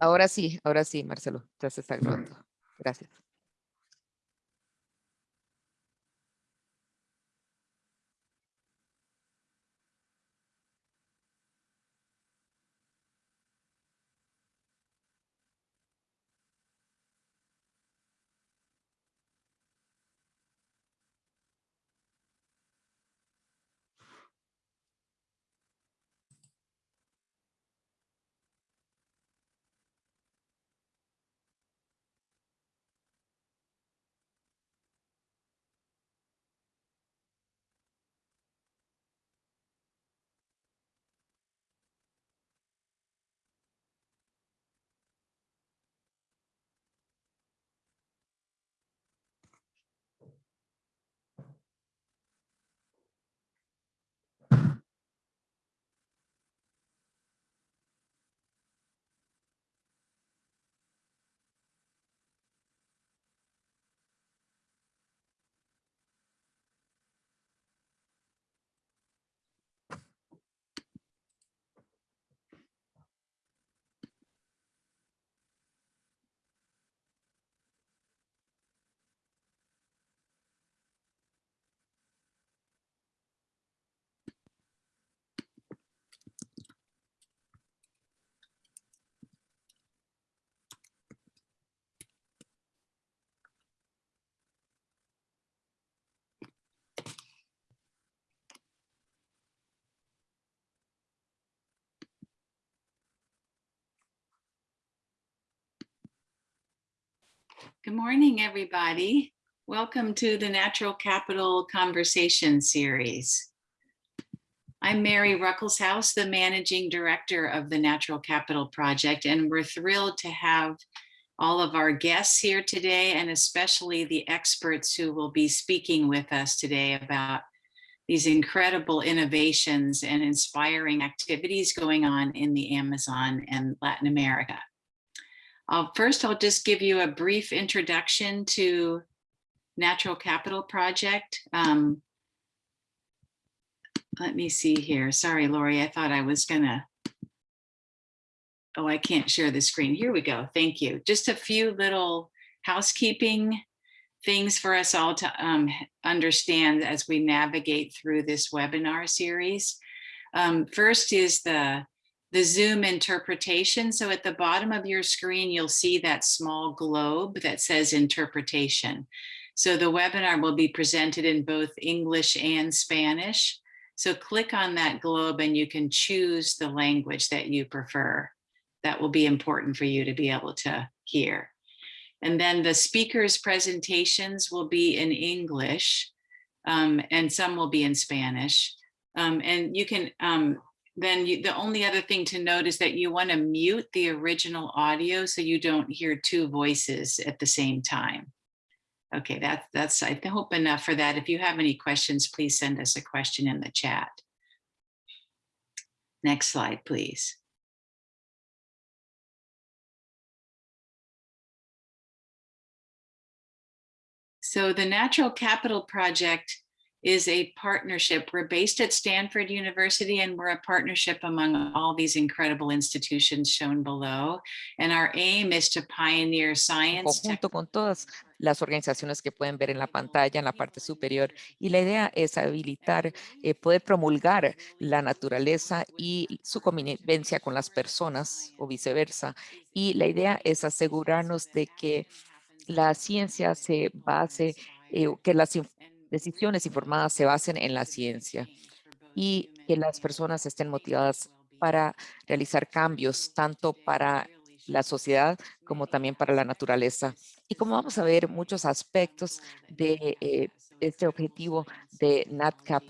Ahora sí, ahora sí, Marcelo, ya se está grabando. Gracias. Good morning, everybody. Welcome to the Natural Capital Conversation Series. I'm Mary Ruckelshaus, the Managing Director of the Natural Capital Project, and we're thrilled to have all of our guests here today, and especially the experts who will be speaking with us today about these incredible innovations and inspiring activities going on in the Amazon and Latin America. Uh, first, I'll just give you a brief introduction to Natural Capital Project. Um, let me see here. Sorry, Lori, I thought I was gonna. Oh, I can't share the screen. Here we go. Thank you. Just a few little housekeeping things for us all to um, understand as we navigate through this webinar series. Um, first is the the Zoom interpretation. So at the bottom of your screen, you'll see that small globe that says interpretation. So the webinar will be presented in both English and Spanish. So click on that globe and you can choose the language that you prefer. That will be important for you to be able to hear. And then the speakers presentations will be in English um, and some will be in Spanish. Um, and you can um, then you, the only other thing to note is that you want to mute the original audio so you don't hear two voices at the same time. Okay, that, that's, I hope enough for that. If you have any questions, please send us a question in the chat. Next slide, please. So the Natural Capital Project is a partnership. We're based at Stanford University and we're a partnership among all these incredible institutions shown below. And our aim is to pioneer science. Junto con todas las organizaciones que pueden ver en la pantalla, en la parte superior. Y la idea es habilitar, eh, poder promulgar la naturaleza y su convivencia con las personas o viceversa. Y la idea es asegurarnos de que la ciencia se base, eh, que las decisiones informadas se basen en la ciencia y que las personas estén motivadas para realizar cambios, tanto para la sociedad como también para la naturaleza. Y como vamos a ver muchos aspectos de eh, este objetivo de NatCap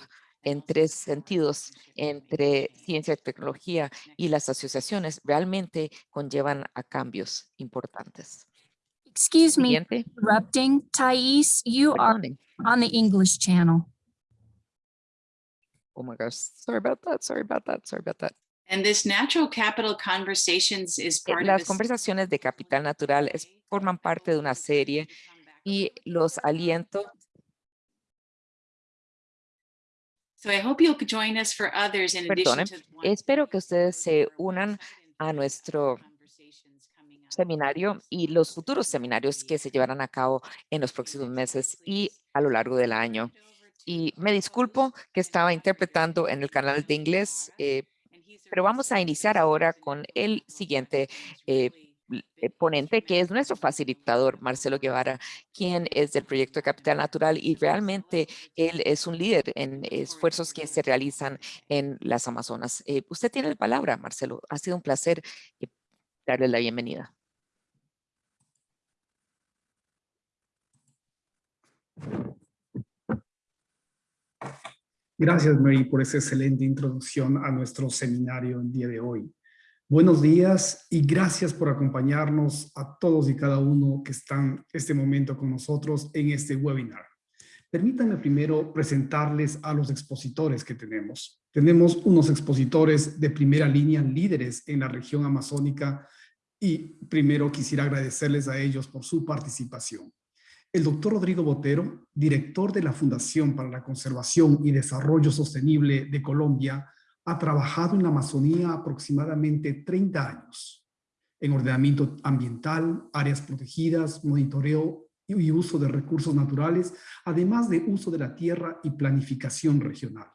en tres sentidos, entre ciencia y tecnología y las asociaciones, realmente conllevan a cambios importantes. Excuse me, Siguiente. interrupting. Thais, you are on the English channel. Oh my gosh, sorry about that, sorry about that, sorry about that. And this natural capital conversations is part of Las conversaciones de capital natural es- forman parte de una serie y los aliento So I hope you'll join us for others in addition Perdonen, to the ones espero que ustedes se unan a nuestro. Seminario y los futuros seminarios que se llevarán a cabo en los próximos meses y a lo largo del año. Y me disculpo que estaba interpretando en el canal de inglés, eh, pero vamos a iniciar ahora con el siguiente eh, eh, ponente, que es nuestro facilitador, Marcelo Guevara, quien es del proyecto de Capital Natural y realmente él es un líder en esfuerzos que se realizan en las Amazonas. Eh, usted tiene la palabra, Marcelo. Ha sido un placer eh, darle la bienvenida. Gracias, Mary, por esa excelente introducción a nuestro seminario el día de hoy. Buenos días y gracias por acompañarnos a todos y cada uno que están este momento con nosotros en este webinar. Permítanme primero presentarles a los expositores que tenemos. Tenemos unos expositores de primera línea, líderes en la región amazónica y primero quisiera agradecerles a ellos por su participación. El doctor Rodrigo Botero, director de la Fundación para la Conservación y Desarrollo Sostenible de Colombia, ha trabajado en la Amazonía aproximadamente 30 años en ordenamiento ambiental, áreas protegidas, monitoreo y uso de recursos naturales, además de uso de la tierra y planificación regional.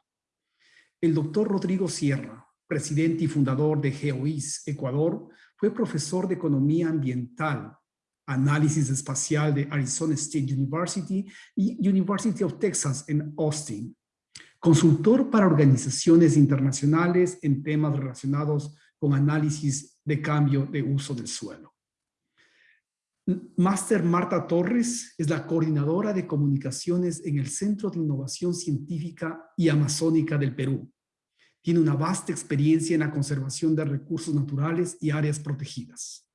El doctor Rodrigo Sierra, presidente y fundador de GeoIS Ecuador, fue profesor de Economía Ambiental análisis espacial de Arizona State University y University of Texas en Austin. Consultor para organizaciones internacionales en temas relacionados con análisis de cambio de uso del suelo. Máster Marta Torres es la coordinadora de comunicaciones en el Centro de Innovación Científica y Amazónica del Perú. Tiene una vasta experiencia en la conservación de recursos naturales y áreas protegidas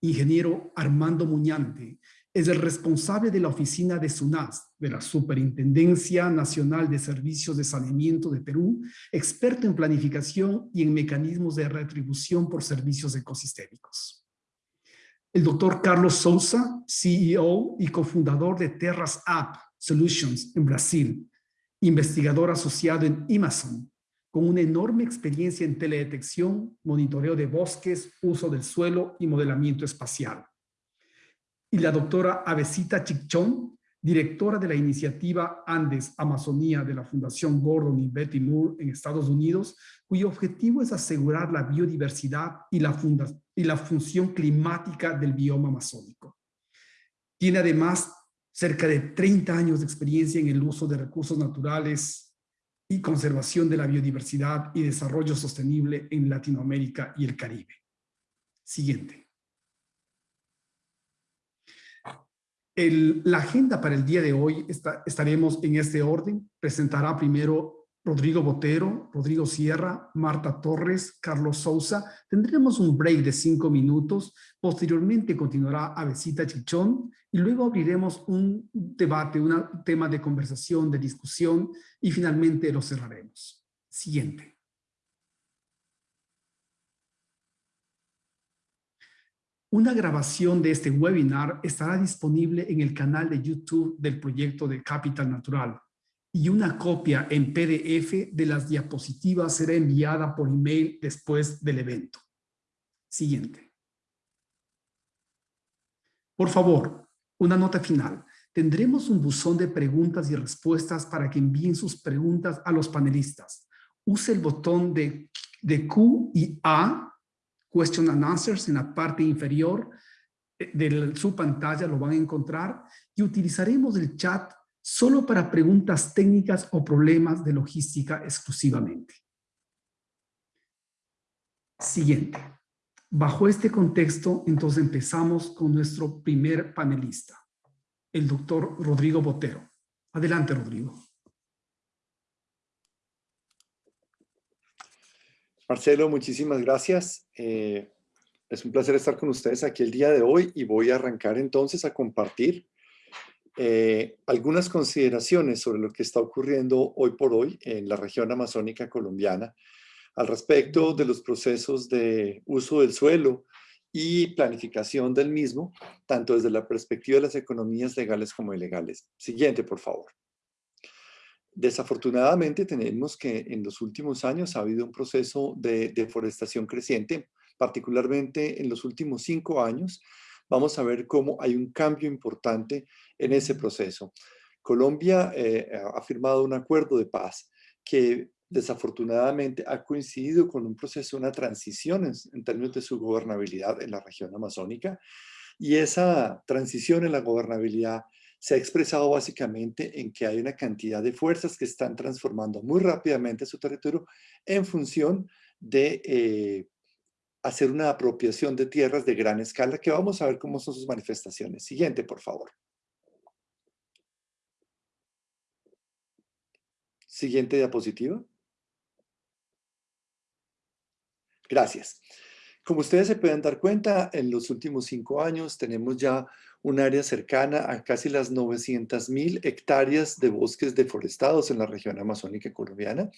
ingeniero Armando Muñante, es el responsable de la oficina de SUNAS, de la Superintendencia Nacional de Servicios de Saneamiento de Perú, experto en planificación y en mecanismos de retribución por servicios ecosistémicos. El doctor Carlos Souza, CEO y cofundador de Terras App Solutions en Brasil, investigador asociado en Amazon, con una enorme experiencia en teledetección, monitoreo de bosques, uso del suelo y modelamiento espacial. Y la doctora Avesita Chichón, directora de la iniciativa Andes Amazonía de la Fundación Gordon y Betty Moore en Estados Unidos, cuyo objetivo es asegurar la biodiversidad y la, y la función climática del bioma amazónico. Tiene además cerca de 30 años de experiencia en el uso de recursos naturales y conservación de la biodiversidad y desarrollo sostenible en Latinoamérica y el Caribe. Siguiente. La agenda para el día de hoy está, estaremos en este orden. Presentará primero Rodrigo Botero, Rodrigo Sierra, Marta Torres, Carlos Sousa. Tendremos un break de cinco minutos. Posteriormente continuará Avesita Chichón y luego abriremos un debate, un tema de conversación, de discusión y finalmente lo cerraremos. Siguiente. Una grabación de este webinar estará disponible en el canal de YouTube del proyecto de Capital Natural y una copia en PDF de las diapositivas será enviada por email después del evento. Siguiente. Por favor, una nota final. Tendremos un buzón de preguntas y respuestas para que envíen sus preguntas a los panelistas. Use el botón de, de Q y A, Question and Answers, en la parte inferior de su pantalla, lo van a encontrar, y utilizaremos el chat solo para preguntas técnicas o problemas de logística exclusivamente. Siguiente. Bajo este contexto, entonces empezamos con nuestro primer panelista, el doctor Rodrigo Botero. Adelante, Rodrigo. Marcelo, muchísimas gracias. Eh, es un placer estar con ustedes aquí el día de hoy y voy a arrancar entonces a compartir eh, algunas consideraciones sobre lo que está ocurriendo hoy por hoy en la región amazónica colombiana al respecto de los procesos de uso del suelo y planificación del mismo, tanto desde la perspectiva de las economías legales como ilegales. Siguiente, por favor. Desafortunadamente tenemos que en los últimos años ha habido un proceso de deforestación creciente, particularmente en los últimos cinco años. Vamos a ver cómo hay un cambio importante en ese proceso. Colombia eh, ha firmado un acuerdo de paz que desafortunadamente ha coincidido con un proceso, una transición en, en, términos de su gobernabilidad en la región amazónica. Y esa transición en la gobernabilidad se ha expresado básicamente en que hay una cantidad de fuerzas que están transformando muy rápidamente su territorio en función de eh, hacer una apropiación de tierras de gran escala, que vamos a ver cómo son sus manifestaciones. Siguiente, por favor. Siguiente diapositiva. Gracias. Como ustedes se pueden dar cuenta, en los últimos cinco años tenemos ya un área cercana a casi las 900 mil hectáreas de bosques deforestados en la región amazónica colombiana,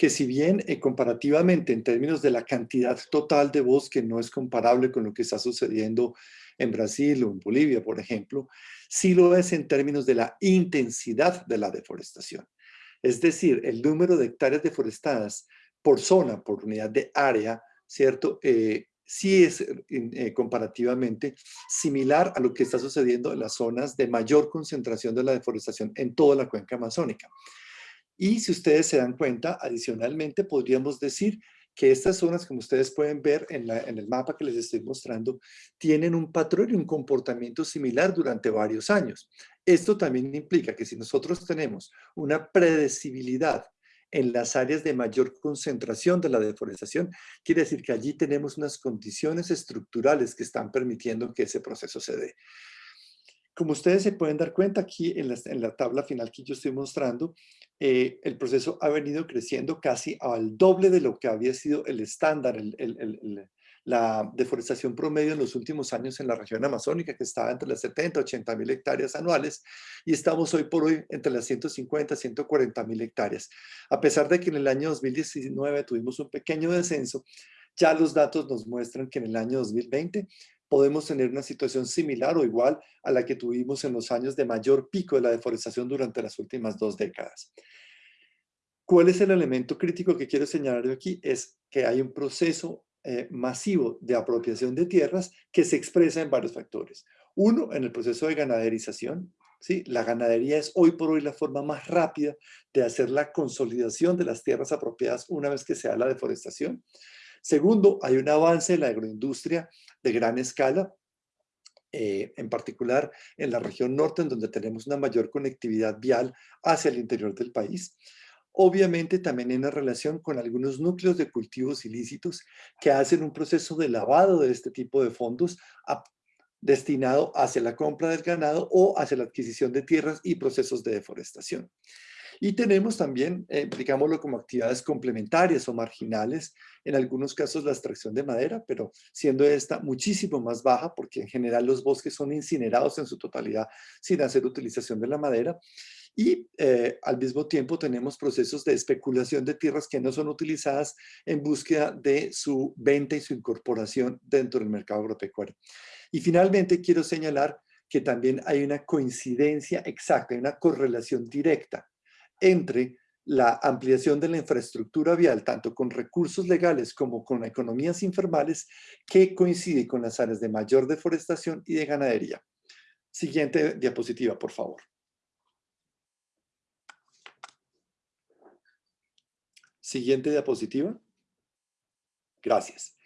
que si bien eh, comparativamente en términos de la cantidad total de bosque no es comparable con lo que está sucediendo en Brasil o en Bolivia, por ejemplo, sí lo es en términos de la intensidad de la deforestación. Es decir, el número de hectáreas deforestadas por zona, por unidad de área, ¿cierto? Eh, sí es eh, comparativamente similar a lo que está sucediendo en las zonas de mayor concentración de la deforestación en toda la cuenca amazónica. Y si ustedes se dan cuenta, adicionalmente podríamos decir que estas zonas, como ustedes pueden ver en, en, el mapa que les estoy mostrando, tienen un patrón y un comportamiento similar durante varios años. Esto también implica que si nosotros tenemos una predecibilidad en las áreas de mayor concentración de la deforestación, quiere decir que allí tenemos unas condiciones estructurales que están permitiendo que ese proceso se dé. Como ustedes se pueden dar cuenta aquí en la, tabla final que yo estoy mostrando, eh, el proceso ha venido creciendo casi al doble de lo que había sido el estándar, la deforestación promedio en los últimos años en la región amazónica, que estaba entre las 70 80 mil hectáreas anuales, y estamos hoy por hoy entre las 150 140 mil hectáreas. A pesar de que en el año 2019 tuvimos un pequeño descenso, ya los datos nos muestran que en el año 2020 podemos tener una situación similar o igual a la que tuvimos en los años de mayor pico de la deforestación durante las últimas dos décadas. ¿Cuál es el elemento crítico que quiero señalar aquí? Es que hay un proceso eh, masivo de apropiación de tierras que se expresa en varios factores. Uno, en el proceso de ganaderización. ¿sí? La ganadería es hoy por hoy la forma más rápida de hacer la consolidación de las tierras apropiadas una vez que se da la deforestación. Segundo, hay un avance en la agroindustria de gran escala, eh, en particular en la región norte, en donde tenemos una mayor conectividad vial hacia el interior del país. Obviamente también en relación con algunos núcleos de cultivos ilícitos que hacen un proceso de lavado de este tipo de fondos destinado hacia la compra del ganado o hacia la adquisición de tierras y procesos de deforestación. Y tenemos también, eh, digámoslo como actividades complementarias o marginales, en algunos casos la extracción de madera, pero siendo esta muchísimo más baja porque en general los bosques son incinerados en su totalidad sin hacer utilización de la madera y eh, al mismo tiempo tenemos procesos de especulación de tierras que no son utilizadas en búsqueda de su venta y su incorporación dentro del mercado agropecuario. Y finalmente quiero señalar que también hay una coincidencia exacta, hay una correlación directa entre la ampliación de la infraestructura vial, tanto con recursos legales como con economías informales, que coincide con las áreas de mayor deforestación y de ganadería. Siguiente diapositiva, por favor. Siguiente diapositiva. Gracias.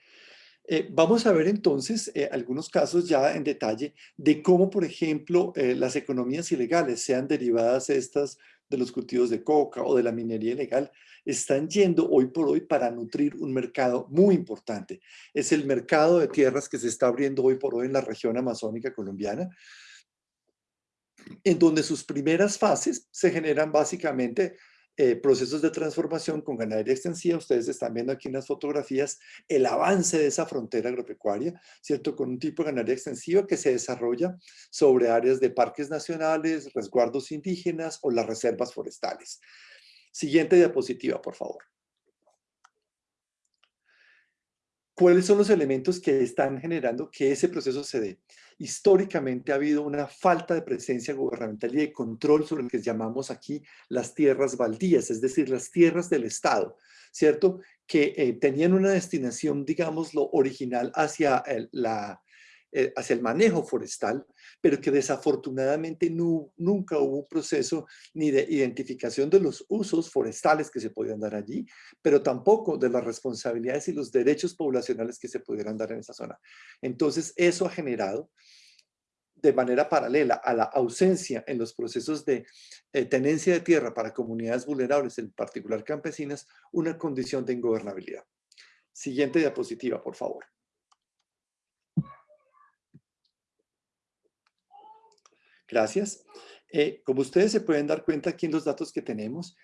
Eh, vamos a ver entonces eh, algunos casos ya en detalle de cómo, por ejemplo, eh, las economías ilegales, sean derivadas estas de los cultivos de coca o de la minería ilegal, están yendo hoy por hoy para nutrir un mercado muy importante. Es el mercado de tierras que se está abriendo hoy por hoy en la región amazónica colombiana, en donde sus primeras fases se generan básicamente eh, procesos de transformación con ganadería extensiva. Ustedes están viendo aquí en las fotografías el avance de esa frontera agropecuaria, ¿cierto? Con un tipo de ganadería extensiva que se desarrolla sobre áreas de parques nacionales, resguardos indígenas o las reservas forestales. Siguiente diapositiva, por favor. ¿Cuáles son los elementos que están generando que ese proceso se dé? Históricamente ha habido una falta de presencia gubernamental y de control sobre lo que llamamos aquí las tierras baldías, es decir, las tierras del Estado, ¿cierto? Que eh, tenían una destinación, digamos, lo original hacia la, eh, hacia el manejo forestal, pero que desafortunadamente nunca hubo un proceso ni de identificación de los usos forestales que se podían dar allí, pero tampoco de las responsabilidades y los derechos poblacionales que se pudieran dar en esa zona. Entonces, eso ha generado de manera paralela a la ausencia en los procesos de eh, tenencia de tierra para comunidades vulnerables, en particular campesinas, una condición de ingobernabilidad. Siguiente diapositiva, por favor. Gracias. Eh, como ustedes se pueden dar cuenta aquí en los datos que tenemos,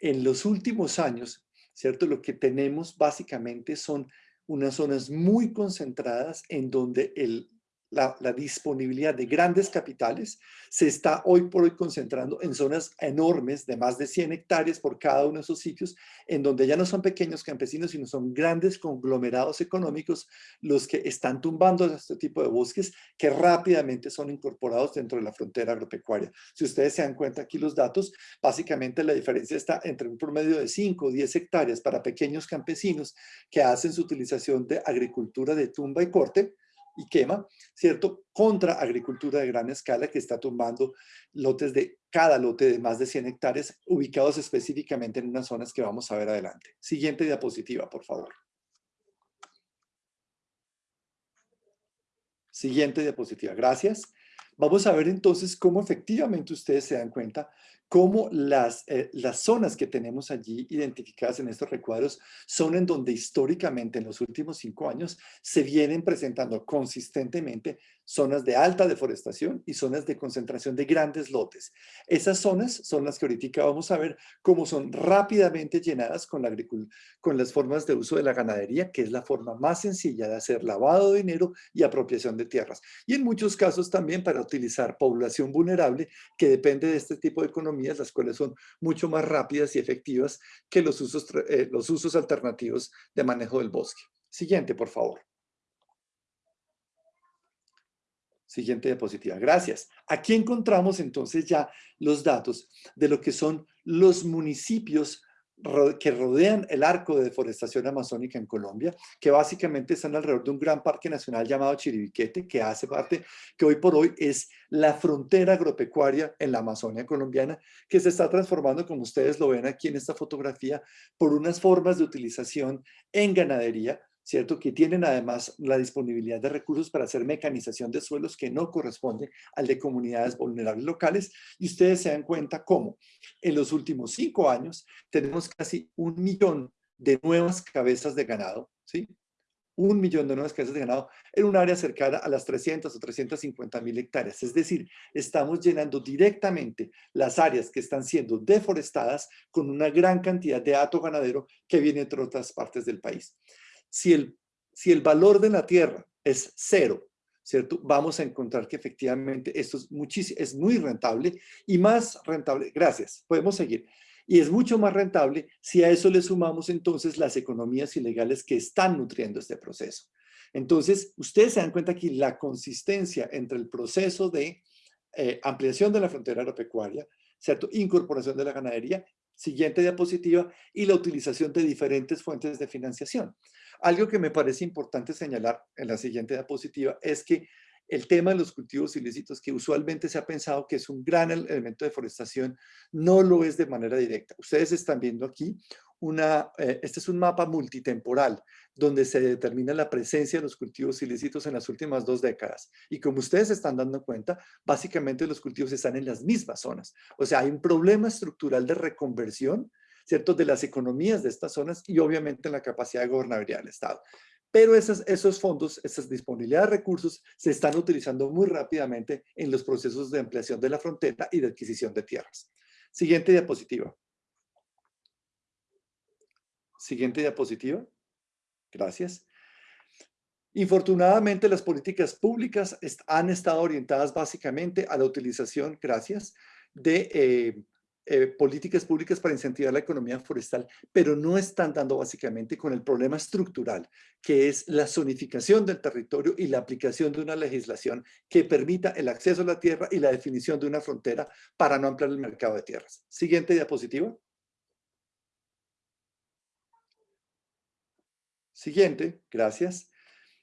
en los últimos años, ¿cierto? Lo que tenemos básicamente son unas zonas muy concentradas en donde el la, disponibilidad de grandes capitales se está hoy por hoy concentrando en zonas enormes de más de 100 hectáreas por cada uno de esos sitios, en donde ya no son pequeños campesinos, sino son grandes conglomerados económicos los que están tumbando este tipo de bosques que rápidamente son incorporados dentro de la frontera agropecuaria. Si ustedes se dan cuenta aquí los datos, básicamente la diferencia está entre un promedio de 5 o 10 hectáreas para pequeños campesinos que hacen su utilización de agricultura de tumba y corte, y quema, ¿cierto? Contra agricultura de gran escala que está tumbando lotes de cada lote de más de 100 hectáreas ubicados específicamente en unas zonas que vamos a ver adelante. Siguiente diapositiva, por favor. Siguiente diapositiva, gracias. Vamos a ver entonces cómo efectivamente ustedes se dan cuenta cómo las, eh, las zonas que tenemos allí identificadas en estos recuadros son en donde históricamente en los últimos cinco años se vienen presentando consistentemente zonas de alta deforestación y zonas de concentración de grandes lotes. Esas zonas son las que ahorita vamos a ver cómo son rápidamente llenadas con, la con las formas de uso de la ganadería, que es la forma más sencilla de hacer lavado de dinero y apropiación de tierras. Y en muchos casos también para utilizar población vulnerable que depende de este tipo de las cuales son mucho más rápidas y efectivas que los usos, eh, los usos alternativos de manejo del bosque. Siguiente, por favor. Siguiente diapositiva. Gracias. Aquí encontramos entonces ya los datos de lo que son los municipios que rodean el arco de deforestación amazónica en Colombia, que básicamente están alrededor de un gran parque nacional llamado Chiribiquete, que hace parte, que hoy por hoy es la frontera agropecuaria en la Amazonia colombiana, que se está transformando, como ustedes lo ven aquí en esta fotografía, por unas formas de utilización en ganadería, ¿cierto? Que tienen además la disponibilidad de recursos para hacer mecanización de suelos que no corresponde al de comunidades vulnerables locales. Y ustedes se dan cuenta cómo en los últimos cinco años tenemos casi un millón de nuevas cabezas de ganado, ¿sí? Un millón de nuevas cabezas de ganado en un área cercana a las 300 o 350 mil hectáreas. Es decir, estamos llenando directamente las áreas que están siendo deforestadas con una gran cantidad de hato ganadero que viene de otras partes del país si el, si el valor de la tierra es cero, ¿cierto? Vamos a encontrar que efectivamente esto es, es muy rentable y más rentable, gracias, podemos seguir. Y es mucho más rentable si a eso le sumamos entonces las economías ilegales que están nutriendo este proceso. Entonces, ustedes se dan cuenta aquí la consistencia entre el proceso de eh, ampliación de la frontera agropecuaria, ¿cierto? Incorporación de la ganadería, siguiente diapositiva, y la utilización de diferentes fuentes de financiación. Algo que me parece importante señalar en la siguiente diapositiva es que el tema de los cultivos ilícitos, que usualmente se ha pensado que es un gran elemento de deforestación, no lo es de manera directa. Ustedes están viendo aquí una, eh, este es un mapa multitemporal donde se determina la presencia de los cultivos ilícitos en las últimas dos décadas. Y como ustedes están dando cuenta, básicamente los cultivos están en las mismas zonas. O sea, hay un problema estructural de reconversión ¿cierto? De las economías de estas zonas y obviamente en la capacidad de gobernabilidad del Estado. Pero esos, esos fondos, esas disponibilidad de recursos se están utilizando muy rápidamente en los procesos de ampliación de la frontera y de adquisición de tierras. Siguiente diapositiva. Siguiente diapositiva. Gracias. Infortunadamente, las políticas públicas han estado orientadas básicamente a la utilización, gracias, de eh, eh, políticas públicas para incentivar la economía forestal, pero no están dando básicamente con el problema estructural, que es la zonificación del territorio y la aplicación de una legislación que permita el acceso a la tierra y la definición de una frontera para no ampliar el mercado de tierras. Siguiente diapositiva. Siguiente, gracias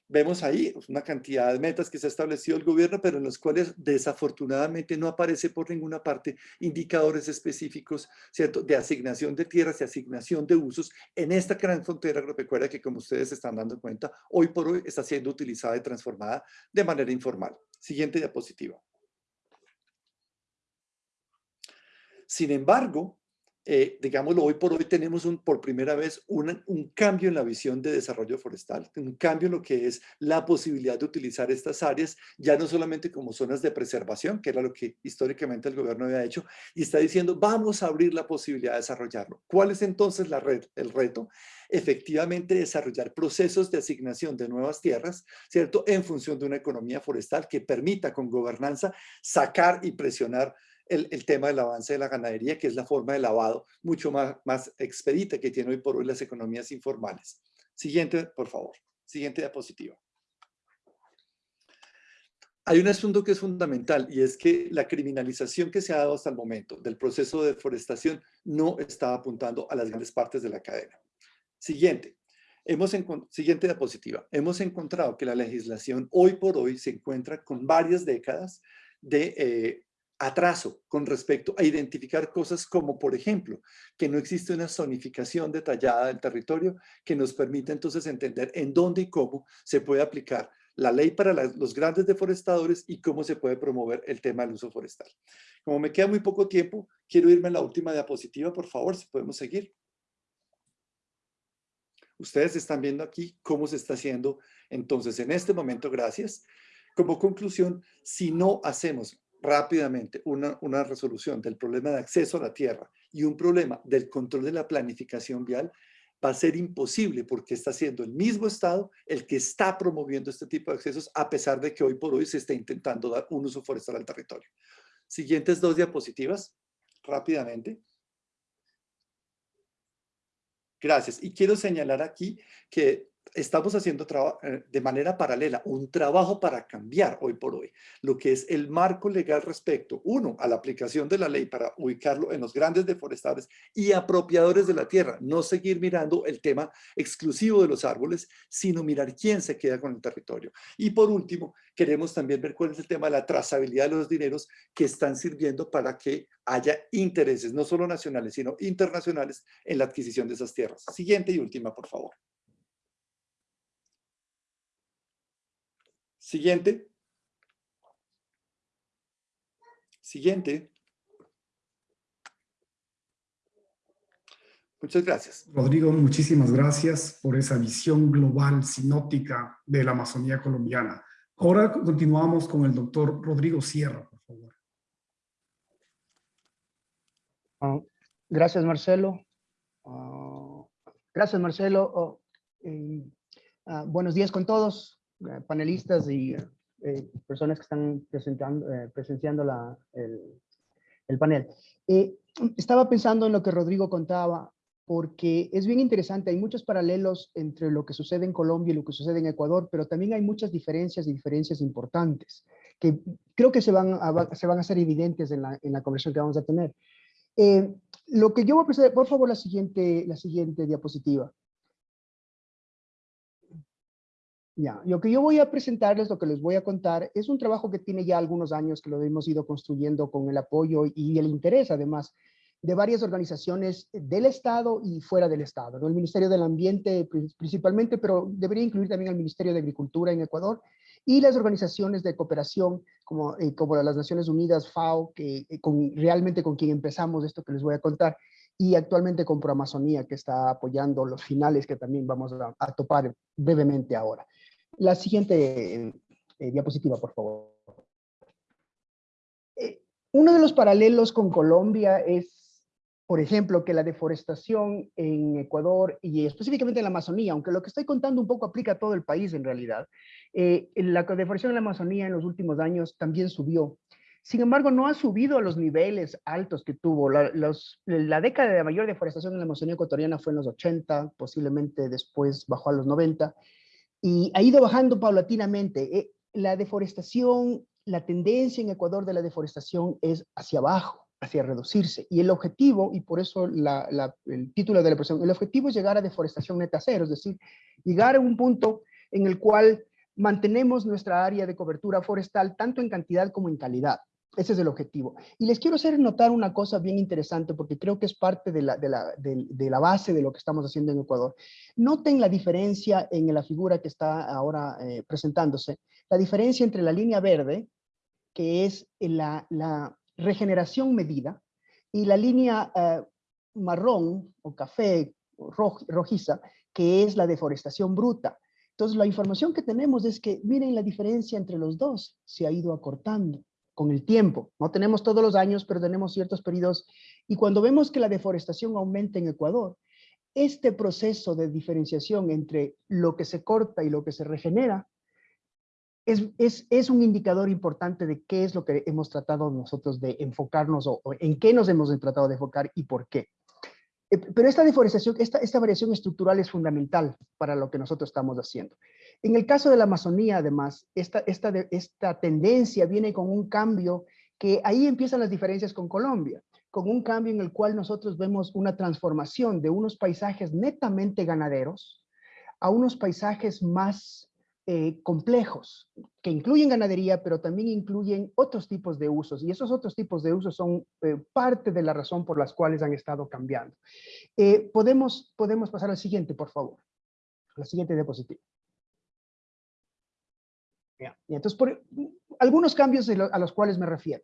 vemos ahí una cantidad de metas que se ha establecido el gobierno, pero en los cuales desafortunadamente no aparece por ninguna parte indicadores específicos, ¿cierto?, de asignación de tierras y asignación de usos en esta gran frontera agropecuaria que, como ustedes están dando cuenta, hoy por hoy está siendo utilizada y transformada de manera informal. Siguiente diapositiva. Sin embargo, eh, digámoslo, hoy por hoy tenemos por primera vez un, cambio en la visión de desarrollo forestal, un cambio en lo que es la posibilidad de utilizar estas áreas, ya no solamente como zonas de preservación, que era lo que históricamente el gobierno había hecho, y está diciendo, vamos a abrir la posibilidad de desarrollarlo. ¿Cuál es entonces la el reto? Efectivamente, desarrollar procesos de asignación de nuevas tierras, ¿cierto? En función de una economía forestal que permita con gobernanza sacar y presionar el, tema del avance de la ganadería, que es la forma de lavado mucho más, más expedita que tiene hoy por hoy las economías informales. Siguiente, por favor. Siguiente diapositiva. Hay un asunto que es fundamental y es que la criminalización que se ha dado hasta el momento del proceso de deforestación no está apuntando a las grandes partes de la cadena. Siguiente. Hemos siguiente diapositiva. Hemos encontrado que la legislación hoy por hoy se encuentra con varias décadas de eh, atraso con respecto a identificar cosas como, por ejemplo, que no existe una zonificación detallada del territorio que nos permite entonces entender en dónde y cómo se puede aplicar la ley para los grandes deforestadores y cómo se puede promover el tema del uso forestal. Como me queda muy poco tiempo, quiero irme a la última diapositiva, por favor, si podemos seguir. Ustedes están viendo aquí cómo se está haciendo. Entonces, en este momento, gracias. Como conclusión, si no hacemos rápidamente una, una resolución del problema de acceso a la tierra y un problema del control de la planificación vial, va a ser imposible porque está siendo el mismo Estado el que está promoviendo este tipo de accesos a pesar de que hoy por hoy se está intentando dar un uso forestal al territorio. Siguientes dos diapositivas, rápidamente. Gracias. Y quiero señalar aquí que estamos haciendo eh, de manera paralela un trabajo para cambiar hoy por hoy lo que es el marco legal respecto, uno, a la aplicación de la ley para ubicarlo en los grandes deforestadores y apropiadores de la tierra, no seguir mirando el tema exclusivo de los árboles, sino mirar quién se queda con el territorio. Y por último, queremos también ver cuál es el tema de la trazabilidad de los dineros que están sirviendo para que haya intereses, no solo nacionales, sino internacionales en la adquisición de esas tierras. Siguiente y última, por favor. Siguiente. Siguiente. Muchas gracias. Rodrigo, muchísimas gracias por esa visión global, sinóptica de la Amazonía colombiana. Ahora continuamos con el doctor Rodrigo Sierra, por favor. Ah, gracias, Marcelo. Ah, gracias, Marcelo. Oh, eh, ah, buenos días con todos. Eh, panelistas y eh, personas que están presentando, eh, presenciando la, el, el, panel. estaba pensando en lo que Rodrigo contaba, porque es bien interesante, hay muchos paralelos entre lo que sucede en Colombia y lo que sucede en Ecuador, pero también hay muchas diferencias y diferencias importantes, que creo que se van a, se van a hacer evidentes en la, en la conversación que vamos a tener. lo que yo voy a presentar, por favor, la siguiente, la siguiente diapositiva. Ya, lo que yo voy a presentarles, lo que les voy a contar, es un trabajo que tiene ya algunos años que lo hemos ido construyendo con el apoyo y el interés, además, de varias organizaciones del Estado y fuera del Estado. ¿no? El Ministerio del Ambiente principalmente, pero debería incluir también el Ministerio de Agricultura en Ecuador y las organizaciones de cooperación como, eh, como las Naciones Unidas, FAO, que eh, con, realmente con quien empezamos esto que les voy a contar, y actualmente con Proamazonía, que está apoyando los finales que también vamos a, a topar brevemente ahora. La siguiente eh, diapositiva, por favor. Eh, uno de los paralelos con Colombia es, por ejemplo, que la deforestación en Ecuador y específicamente en la Amazonía, aunque lo que estoy contando un poco aplica a todo el país en realidad, eh, la deforestación en la Amazonía en los últimos años también subió. Sin embargo, no ha subido a los niveles altos que tuvo. La, la década de mayor deforestación en la Amazonía ecuatoriana fue en los 80, posiblemente después bajó a los 90, y ha ido bajando paulatinamente. Eh, la deforestación, la tendencia en Ecuador de la deforestación es hacia abajo, hacia reducirse. Y el objetivo, y por eso el título de la presentación, el objetivo es llegar a deforestación neta cero, es decir, llegar a un punto en el cual mantenemos nuestra área de cobertura forestal tanto en cantidad como en calidad. Ese es el objetivo. Y les quiero hacer notar una cosa bien interesante porque creo que es parte de la, base de lo que estamos haciendo en Ecuador. Noten la diferencia en la figura que está ahora eh, presentándose. La diferencia entre la línea verde, que es la, la regeneración medida, y la línea eh, marrón o café rojiza, que es la deforestación bruta. Entonces, la información que tenemos es que, miren la diferencia entre los dos, se ha ido acortando con el tiempo. No tenemos todos los años, pero tenemos ciertos periodos. Y cuando vemos que la deforestación aumenta en Ecuador, este proceso de diferenciación entre lo que se corta y lo que se regenera es, un indicador importante de qué es lo que hemos tratado nosotros de enfocarnos o, en qué nos hemos tratado de enfocar y por qué. Eh, Pero esta deforestación, esta, esta variación estructural es fundamental para lo que nosotros estamos haciendo. En el caso de la Amazonía, además, esta, esta, esta tendencia viene con un cambio que ahí empiezan las diferencias con Colombia, con un cambio en el cual nosotros vemos una transformación de unos paisajes netamente ganaderos a unos paisajes más eh, complejos, que incluyen ganadería, pero también incluyen otros tipos de usos, y esos otros tipos de usos son eh, parte de la razón por las cuales han estado cambiando. Eh, podemos, podemos pasar al siguiente, por favor. La siguiente diapositiva. Y entonces, por, algunos cambios a los cuales me refiero.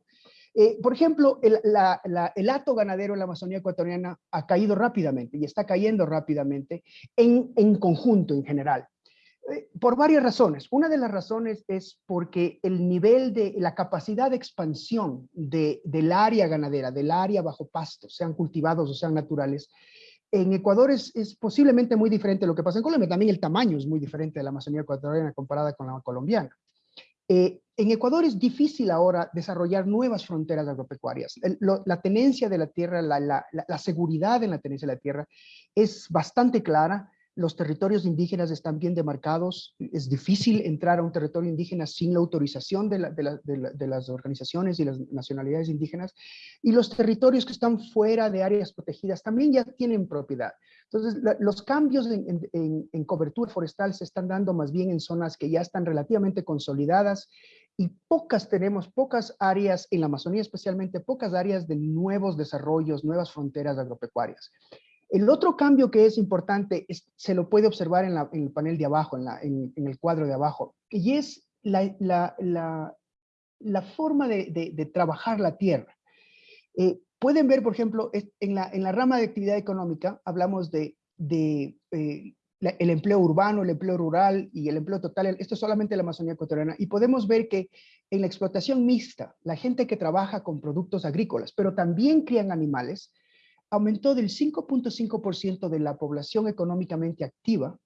Eh, por ejemplo, el, la- la- el hato ganadero en la Amazonía ecuatoriana ha caído rápidamente y está cayendo rápidamente en, en conjunto, en general. Eh, por varias razones. Una de las razones es porque el nivel de la capacidad de expansión de, del área ganadera, del área bajo pasto, sean cultivados o sean naturales, en Ecuador es, es posiblemente muy diferente lo que pasa en Colombia. También el tamaño es muy diferente de la Amazonía ecuatoriana comparada con la colombiana. Eh, en Ecuador es difícil ahora desarrollar nuevas fronteras agropecuarias. El- lo- la tenencia de la tierra, la- la- la seguridad en la tenencia de la tierra es bastante clara. Los territorios indígenas están bien demarcados. Es difícil entrar a un territorio indígena sin la autorización de, la- de la- de la- de las organizaciones y las nacionalidades indígenas. Y los territorios que están fuera de áreas protegidas también ya tienen propiedad. Entonces, los cambios en cobertura forestal se están dando más bien en zonas que ya están relativamente consolidadas y pocas tenemos, pocas áreas, en la Amazonía especialmente, pocas áreas de nuevos desarrollos, nuevas fronteras agropecuarias. El otro cambio que es importante se lo puede observar en, el panel de abajo, en, el cuadro de abajo, y es la, forma de, trabajar la tierra. Eh, pueden ver, por ejemplo, en la, rama de actividad económica hablamos de, eh, el empleo urbano, el empleo rural y el empleo total. Esto es solamente la Amazonía ecuatoriana. Y podemos ver que en la explotación mixta, la gente que trabaja con productos agrícolas, pero también crían animales, aumentó del 5.5% de la población económicamente activa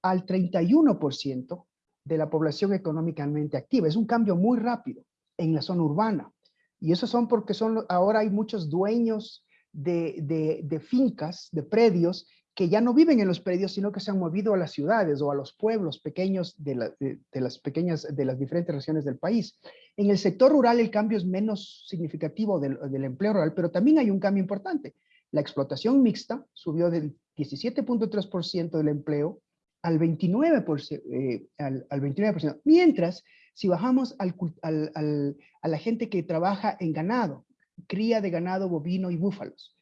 al 31% de la población económicamente activa. Es un cambio muy rápido en la zona urbana. Y eso son porque ahora hay muchos dueños de, de- fincas, de predios, que ya no viven en los predios, sino que se han movido a las ciudades o a los pueblos pequeños de las pequeñas, de las diferentes regiones del país. En el sector rural el cambio es menos significativo del, del empleo rural, pero también hay un cambio importante. La explotación mixta subió del 17.3% del empleo al 29%, eh, al, al 29%, mientras si bajamos al, al- a la gente que trabaja en ganado, cría de ganado bovino y búfalos,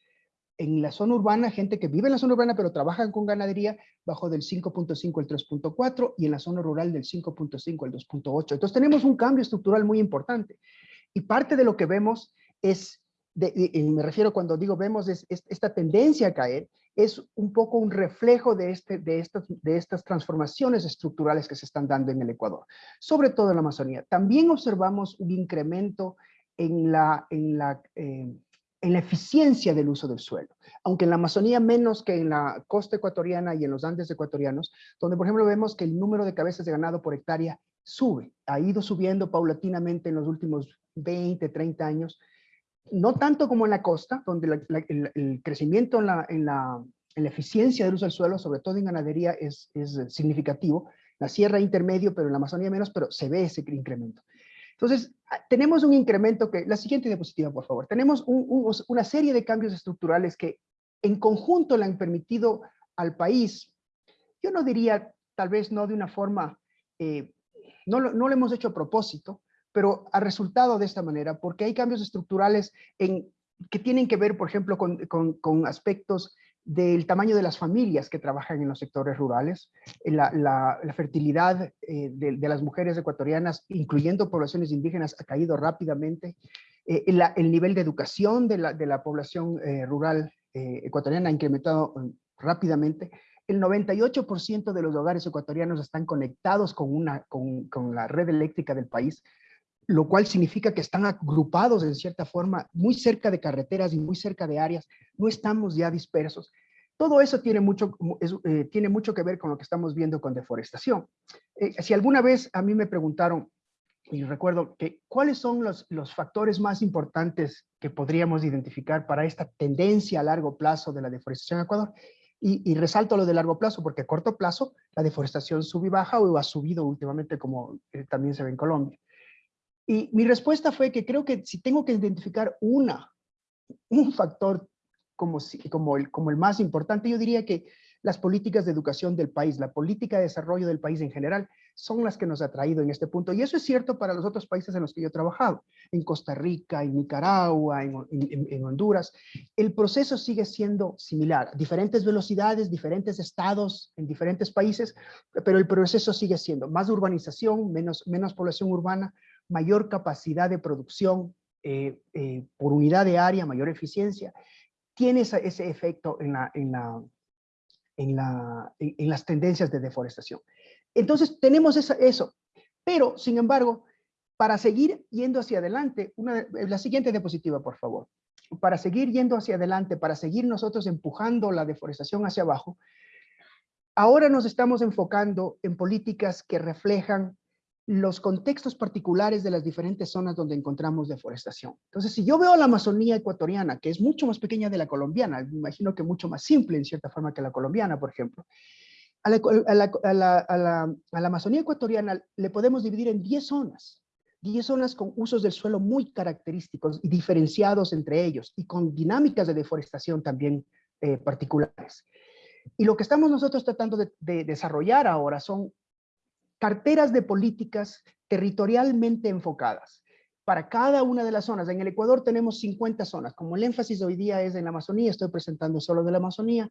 en la zona urbana, gente que vive en la zona urbana pero trabajan con ganadería, bajó del 5.5 al 3.4 y en la zona rural del 5.5 al 2.8. Entonces tenemos un cambio estructural muy importante. Y parte de lo que vemos es, de- y me refiero cuando digo vemos, es, es esta tendencia a caer, es un poco un reflejo de, este, de, estas, de estas transformaciones estructurales que se están dando en el Ecuador, sobre todo en la Amazonía. También observamos un incremento en la, en la, eh, en la eficiencia del uso del suelo, aunque en la Amazonía menos que en la costa ecuatoriana y en los Andes ecuatorianos, donde por ejemplo vemos que el número de cabezas de ganado por hectárea sube, ha ido subiendo paulatinamente en los últimos 20, 30 años, no tanto como en la costa, donde el, crecimiento en la, en, la, en la eficiencia del uso del suelo, sobre todo en ganadería, es, es significativo. La sierra intermedio, pero en la Amazonía menos, pero se ve ese incremento. Entonces, ah, tenemos un incremento que, la siguiente diapositiva, por favor. Tenemos un- un- una serie de cambios estructurales que en conjunto le han permitido al país, yo no diría, tal vez no de una forma, eh, no, no lo hemos hecho a propósito, pero ha resultado de esta manera, porque hay cambios estructurales en, que tienen que ver, por ejemplo, con, con- con aspectos del tamaño de las familias que trabajan en los sectores rurales, eh, la, la- la fertilidad eh, de, de las mujeres ecuatorianas, incluyendo poblaciones indígenas, ha caído rápidamente, eh, la- el nivel de educación de la, de la población eh, rural eh, ecuatoriana ha incrementado eh, rápidamente, el 98% de los hogares ecuatorianos están conectados con, una, con, con la red eléctrica del país, lo cual significa que están agrupados en cierta forma muy cerca de carreteras y muy cerca de áreas, no estamos ya dispersos. Todo eso tiene mucho, eh, tiene mucho que ver con lo que estamos viendo con deforestación. Eh, si alguna vez a mí me preguntaron, y recuerdo que cuáles son los, los factores más importantes que podríamos identificar para esta tendencia a largo plazo de la deforestación en Ecuador, y, y, resalto lo de largo plazo, porque a corto plazo la deforestación sube y baja o ha subido últimamente como eh, también se ve en Colombia. Y mi respuesta fue que creo que si tengo que identificar una, un factor como, el, como el más importante, yo diría que las políticas de educación del país, la política de desarrollo del país en general, son las que nos ha traído en este punto. Y eso es cierto para los otros países en los que yo he trabajado, en Costa Rica, en Nicaragua, en, en, en Honduras. El proceso sigue siendo similar, diferentes velocidades, diferentes estados, en diferentes países, pero el proceso sigue siendo más urbanización, menos, menos población urbana, mayor capacidad de producción eh, eh, por unidad de área, mayor eficiencia, tiene esa, ese efecto en, la, en, la, en, la, en, las tendencias de deforestación. Entonces tenemos esa, eso, pero sin embargo, para seguir yendo hacia adelante, una, la siguiente diapositiva, por favor. Para seguir yendo hacia adelante, para seguir nosotros empujando la deforestación hacia abajo, ahora nos estamos enfocando en políticas que reflejan los contextos particulares de las diferentes zonas donde encontramos deforestación. Entonces, si yo veo la Amazonía ecuatoriana, que es mucho más pequeña de la colombiana, me imagino que mucho más simple en cierta forma que la colombiana, por ejemplo, a la, Amazonía ecuatoriana le podemos dividir en 10 zonas, 10 zonas con usos del suelo muy característicos y diferenciados entre ellos, y con dinámicas de deforestación también eh, particulares. Y lo que estamos nosotros tratando de desarrollar ahora son carteras de políticas territorialmente enfocadas para cada una de las zonas. En el Ecuador tenemos 50 zonas. Como el énfasis hoy día es en la Amazonía, estoy presentando solo de la Amazonía,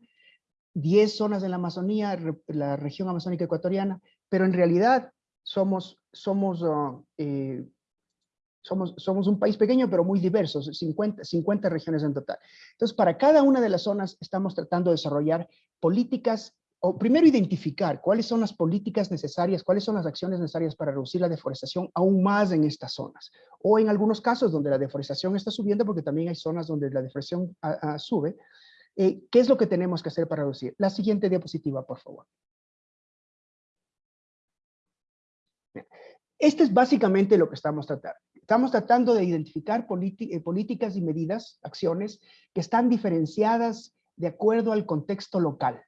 10 zonas en la Amazonía, la región amazónica ecuatoriana, pero en realidad somos, uh, eh, un país pequeño, pero muy diverso, 50, 50 regiones en total. Entonces, para cada una de las zonas estamos tratando de desarrollar políticas o primero identificar cuáles son las políticas necesarias, cuáles son las acciones necesarias para reducir la deforestación aún más en estas zonas. O en algunos casos donde la deforestación está subiendo, porque también hay zonas donde la deforestación a, a, sube, eh, ¿qué es lo que tenemos que hacer para reducir? La siguiente diapositiva, por favor. Este es básicamente lo que estamos tratando. Estamos tratando de identificar eh, políticas y medidas, acciones, que están diferenciadas de acuerdo al contexto local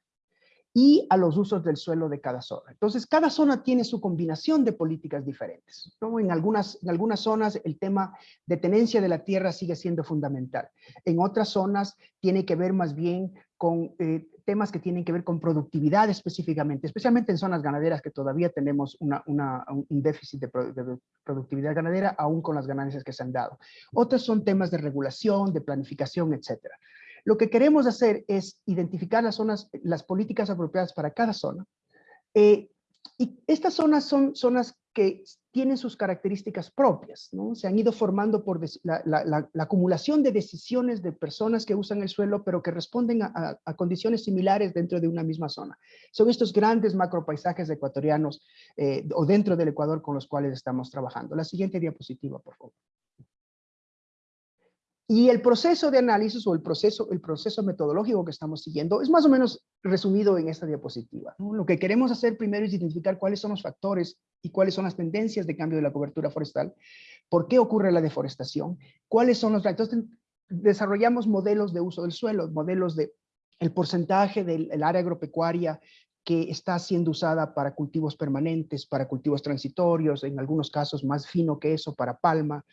y a los usos del suelo de cada zona. Entonces, cada zona tiene su combinación de políticas diferentes. ¿no? En, algunas, en algunas zonas el tema de tenencia de la tierra sigue siendo fundamental. En otras zonas tiene que ver más bien con eh, temas que tienen que ver con productividad específicamente, especialmente en zonas ganaderas que todavía tenemos un déficit de, de productividad ganadera, aún con las ganancias que se han dado. Otras son temas de regulación, de planificación, etcétera. Lo que queremos hacer es identificar las zonas, las políticas apropiadas para cada zona. Eh, y estas zonas son zonas que tienen sus características propias, ¿no? Se han ido formando por la, la, la, la, acumulación de decisiones de personas que usan el suelo, pero que responden a, condiciones similares dentro de una misma zona. Son estos grandes macropaisajes ecuatorianos eh, o dentro del Ecuador con los cuales estamos trabajando. La siguiente diapositiva, por favor. Y el proceso de análisis o el proceso, el proceso metodológico que estamos siguiendo es más o menos resumido en esta diapositiva. ¿no? Lo que queremos hacer primero es identificar cuáles son los factores y cuáles son las tendencias de cambio de la cobertura forestal, por qué ocurre la deforestación, cuáles son los... Entonces, desarrollamos modelos de uso del suelo, modelos de el porcentaje del el área agropecuaria que está siendo usada para cultivos permanentes, para cultivos transitorios, en algunos casos más fino que eso, para palma,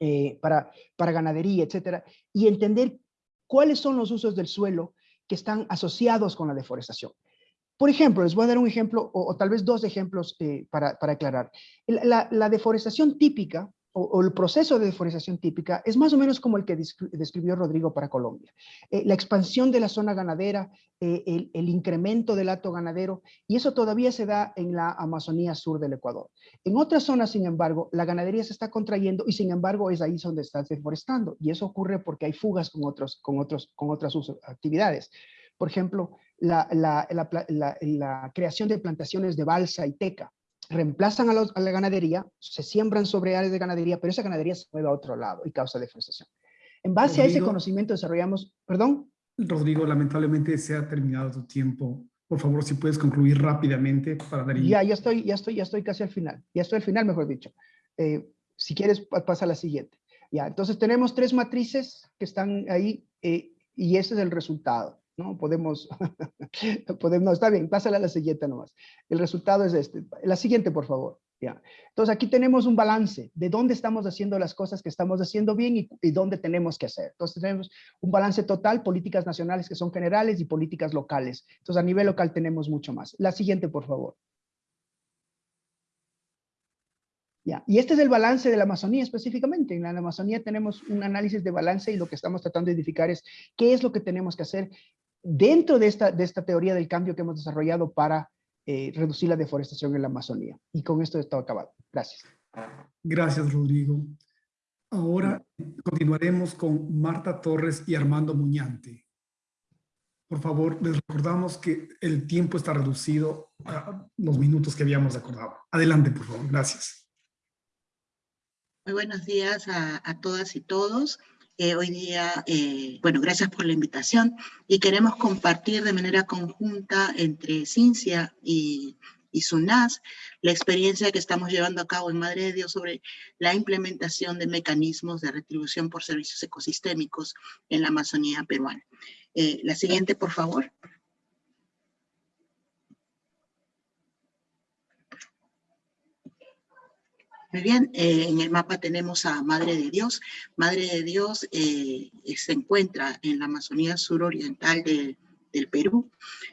eh, para, para ganadería, etcétera, y entender cuáles son los usos del suelo que están asociados con la deforestación. Por ejemplo, les voy a dar un ejemplo, o, tal vez dos ejemplos eh, para, para, aclarar. La, la, deforestación típica, o, el proceso de deforestación típica, es más o menos como el que describió Rodrigo para Colombia. Eh, la expansión de la zona ganadera, eh, el, incremento del hato ganadero, y eso todavía se da en la Amazonía sur del Ecuador. En otras zonas, sin embargo, la ganadería se está contrayendo y sin embargo es ahí donde está deforestando. Y eso ocurre porque hay fugas con, otros, con, otros, con otras actividades. Por ejemplo, la, creación de plantaciones de balsa y teca. Reemplazan a, los, a, la ganadería, se siembran sobre áreas de ganadería, pero esa ganadería se mueve a otro lado y causa deforestación. En base Rodrigo, a ese conocimiento desarrollamos, perdón. Rodrigo, lamentablemente se ha terminado tu tiempo. Por favor, si puedes concluir rápidamente para dar Ya, ya estoy, ya estoy, ya estoy casi al final. Ya estoy al final, mejor dicho. Eh, si quieres, pasa a la siguiente. Ya, entonces tenemos tres matrices que están ahí eh, y ese es el resultado. ¿No? Podemos, podemos, está bien, pásala a la siguiente nomás. El resultado es este. La siguiente, por favor. Ya. Entonces aquí tenemos un balance de dónde estamos haciendo las cosas que estamos haciendo bien y, dónde tenemos que hacer. Entonces tenemos un balance total, políticas nacionales que son generales y políticas locales. Entonces a nivel local tenemos mucho más. La siguiente, por favor. Ya. Y este es el balance de la Amazonía específicamente. En la Amazonía tenemos un análisis de balance y lo que estamos tratando de identificar es qué es lo que tenemos que hacer dentro de esta, de esta teoría del cambio que hemos desarrollado para eh, reducir la deforestación en la Amazonía. Y con esto está acabado. Gracias. Gracias, Rodrigo. Ahora continuaremos con Marta Torres y Armando Muñante. Por favor, les recordamos que el tiempo está reducido a los minutos que habíamos acordado. Adelante, por favor. Gracias. Muy buenos días a, a todas y todos. Hoy día, eh, bueno, gracias por la invitación y queremos compartir de manera conjunta entre Cincia y, y SUNAS la experiencia que estamos llevando a cabo en Madre de Dios sobre la implementación de mecanismos de retribución por servicios ecosistémicos en la Amazonía peruana. Eh, la siguiente, por favor. Muy bien, eh, en el mapa tenemos a Madre de Dios. Madre de Dios eh, se encuentra en la Amazonía suroriental de, del Perú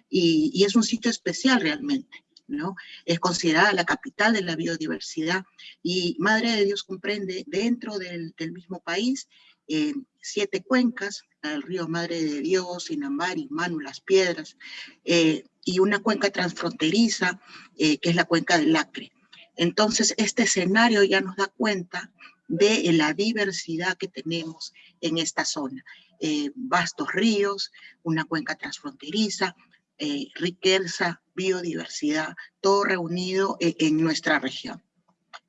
y, y, es un sitio especial realmente. ¿no? Es considerada la capital de la biodiversidad y Madre de Dios comprende dentro del, mismo país eh, siete cuencas, el río Madre de Dios, Inambari, Manu, Las Piedras, eh, y una cuenca transfronteriza eh, que es la cuenca del Acre. Entonces, este escenario ya nos da cuenta de la diversidad que tenemos en esta zona. Eh, vastos ríos, una cuenca transfronteriza, eh, riqueza, biodiversidad, todo reunido en, nuestra región.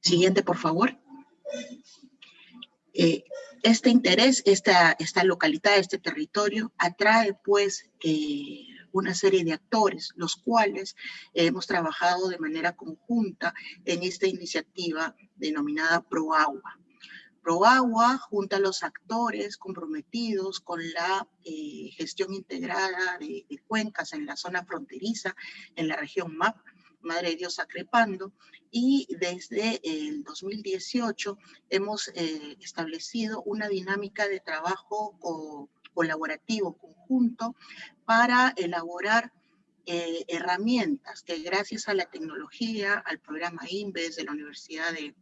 Siguiente, por favor. Eh, este interés, esta, localidad, este territorio, atrae pues eh, una serie de actores, los cuales hemos trabajado de manera conjunta en esta iniciativa denominada ProAgua. ProAgua junta a los actores comprometidos con la eh, gestión integrada de, cuencas en la zona fronteriza, en la región MAP, Madre de Dios Acrepando, y desde el 2018 hemos eh, establecido una dinámica de trabajo co colaborativo conjunto para elaborar eh, herramientas que gracias a la tecnología, al programa INVES de la Universidad de,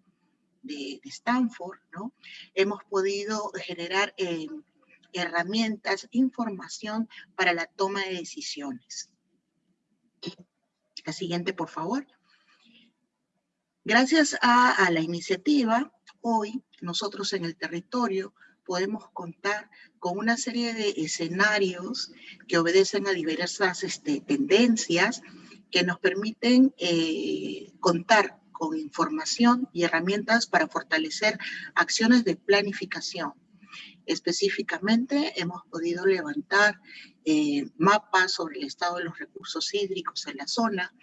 Stanford, ¿no? hemos podido generar eh, herramientas, información para la toma de decisiones. La siguiente, por favor. Gracias a, la iniciativa, hoy nosotros en el territorio podemos contar con una serie de escenarios que obedecen a diversas este, tendencias que nos permiten eh, contar con información y herramientas para fortalecer acciones de planificación Específicamente, hemos podido levantar eh, mapas sobre el estado de los recursos hídricos en la zona,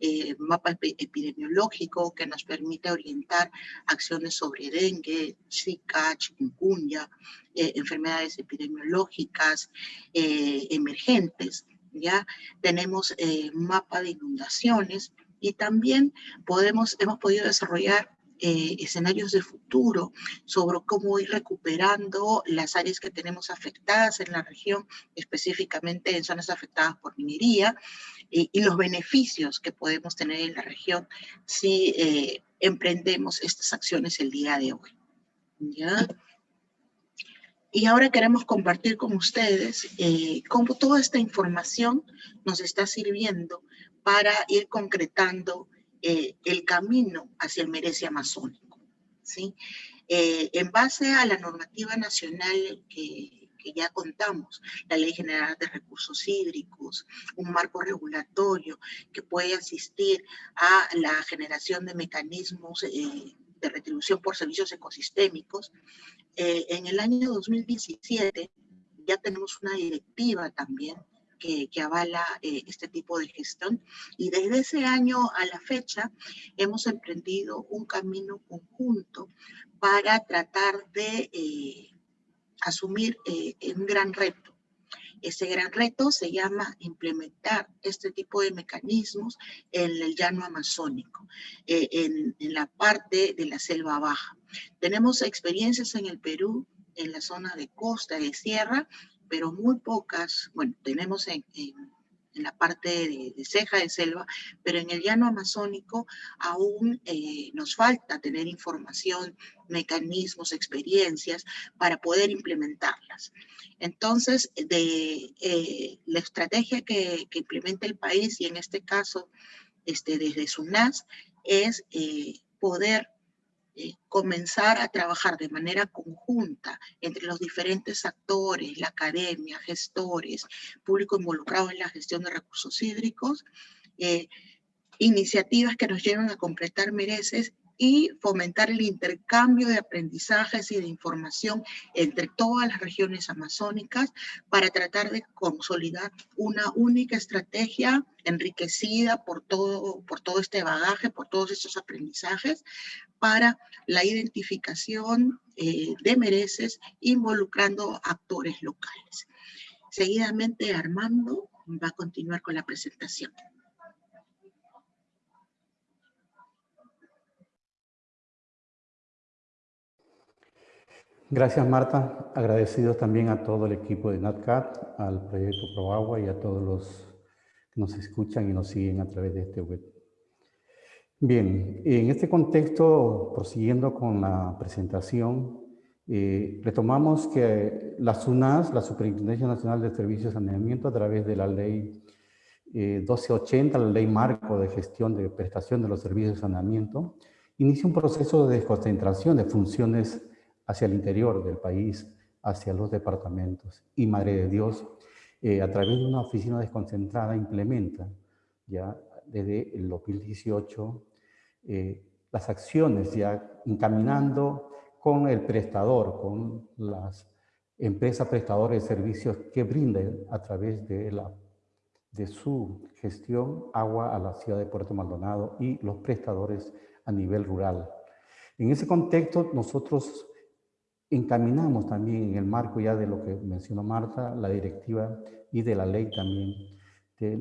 eh, mapa epi- epidemiológico que nos permite orientar acciones sobre dengue, zika, chikungunya, eh, enfermedades epidemiológicas eh, emergentes, ¿ya? Tenemos eh, mapa de inundaciones y también podemos, hemos podido desarrollar eh, escenarios de futuro sobre cómo ir recuperando las áreas que tenemos afectadas en la región, específicamente en zonas afectadas por minería, y, y los beneficios que podemos tener en la región si eh, emprendemos estas acciones el día de hoy. ¿Ya? Y ahora queremos compartir con ustedes eh, cómo toda esta información nos está sirviendo para ir concretando eh, el camino hacia el merece amazónico. ¿sí? Eh, en base a la normativa nacional que, ya contamos, la Ley General de Recursos Hídricos, un marco regulatorio que puede asistir a la generación de mecanismos eh, de retribución por servicios ecosistémicos, en el año 2017 ya tenemos una directiva también que, avala eh, este tipo de gestión y desde ese año a la fecha hemos emprendido un camino conjunto para tratar de eh, asumir eh, un gran reto. Ese gran reto se llama implementar este tipo de mecanismos en el llano amazónico, en, en la parte de la selva baja. Tenemos experiencias en el Perú, en la zona de costa, de sierra, pero muy pocas, bueno, tenemos en, en, la parte de, de, ceja de selva, pero en el llano amazónico aún eh, nos falta tener información, mecanismos, experiencias para poder implementarlas. Entonces, de eh, la estrategia que, que, implementa el país, y en este caso este, desde SUNAS, es eh, poder comenzar a trabajar de manera conjunta entre los diferentes actores, la academia, gestores, público involucrado en la gestión de recursos hídricos, eh, iniciativas que nos lleven a completar mereces y fomentar el intercambio de aprendizajes y de información entre todas las regiones amazónicas para tratar de consolidar una única estrategia enriquecida por todo, por todo este bagaje, por todos estos aprendizajes, para la identificación eh, de mereces involucrando actores locales. Seguidamente Armando va a continuar con la presentación. Gracias, Marta. Agradecidos también a todo el equipo de NatCat, al proyecto ProAgua y a todos los que nos escuchan y nos siguen a través de este web. Bien, en este contexto, prosiguiendo con la presentación, eh, retomamos que la SUNAS, la Superintendencia Nacional de Servicios de Saneamiento, a través de la ley eh, 1280, la ley marco de gestión de prestación de los servicios de saneamiento, inicia un proceso de desconcentración de funciones hacia el interior del país, hacia los departamentos. Y Madre de Dios, eh, a través de una oficina desconcentrada, implementa ya desde el 2018 eh, las acciones ya encaminando con el prestador, con las empresas prestadoras de servicios que brinden a través de, la, de su gestión agua a la ciudad de Puerto Maldonado y los prestadores a nivel rural. En ese contexto, nosotros encaminamos también en el marco ya de lo que mencionó Marta, la directiva y de la ley también de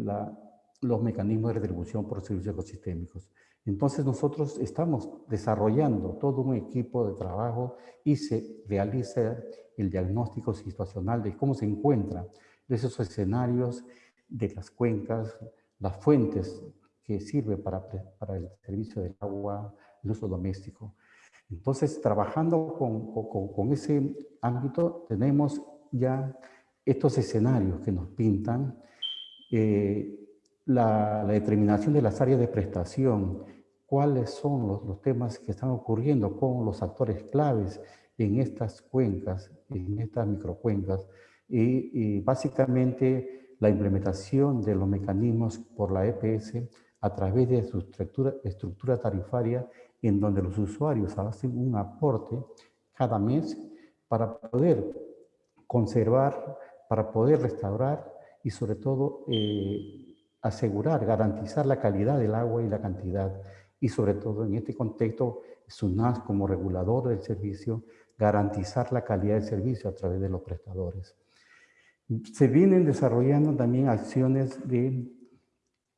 los mecanismos de retribución por servicios ecosistémicos. Entonces nosotros estamos desarrollando todo un equipo de trabajo y se realiza el diagnóstico situacional de cómo se encuentran esos escenarios de las cuencas, las fuentes que sirven para el servicio del agua, el uso doméstico. Entonces, trabajando con, con, con, ese ámbito, tenemos ya estos escenarios que nos pintan eh, la, la, determinación de las áreas de prestación, cuáles son los, los, temas que están ocurriendo con los actores claves en estas cuencas, en estas microcuencas, y, y básicamente la implementación de los mecanismos por la EPS a través de su estructura, estructura tarifaria en donde los usuarios hacen un aporte cada mes para poder conservar, para poder restaurar y sobre todo eh, asegurar, garantizar la calidad del agua y la cantidad. Y sobre todo en este contexto, SUNAS como regulador del servicio, garantizar la calidad del servicio a través de los prestadores. Se vienen desarrollando también acciones de,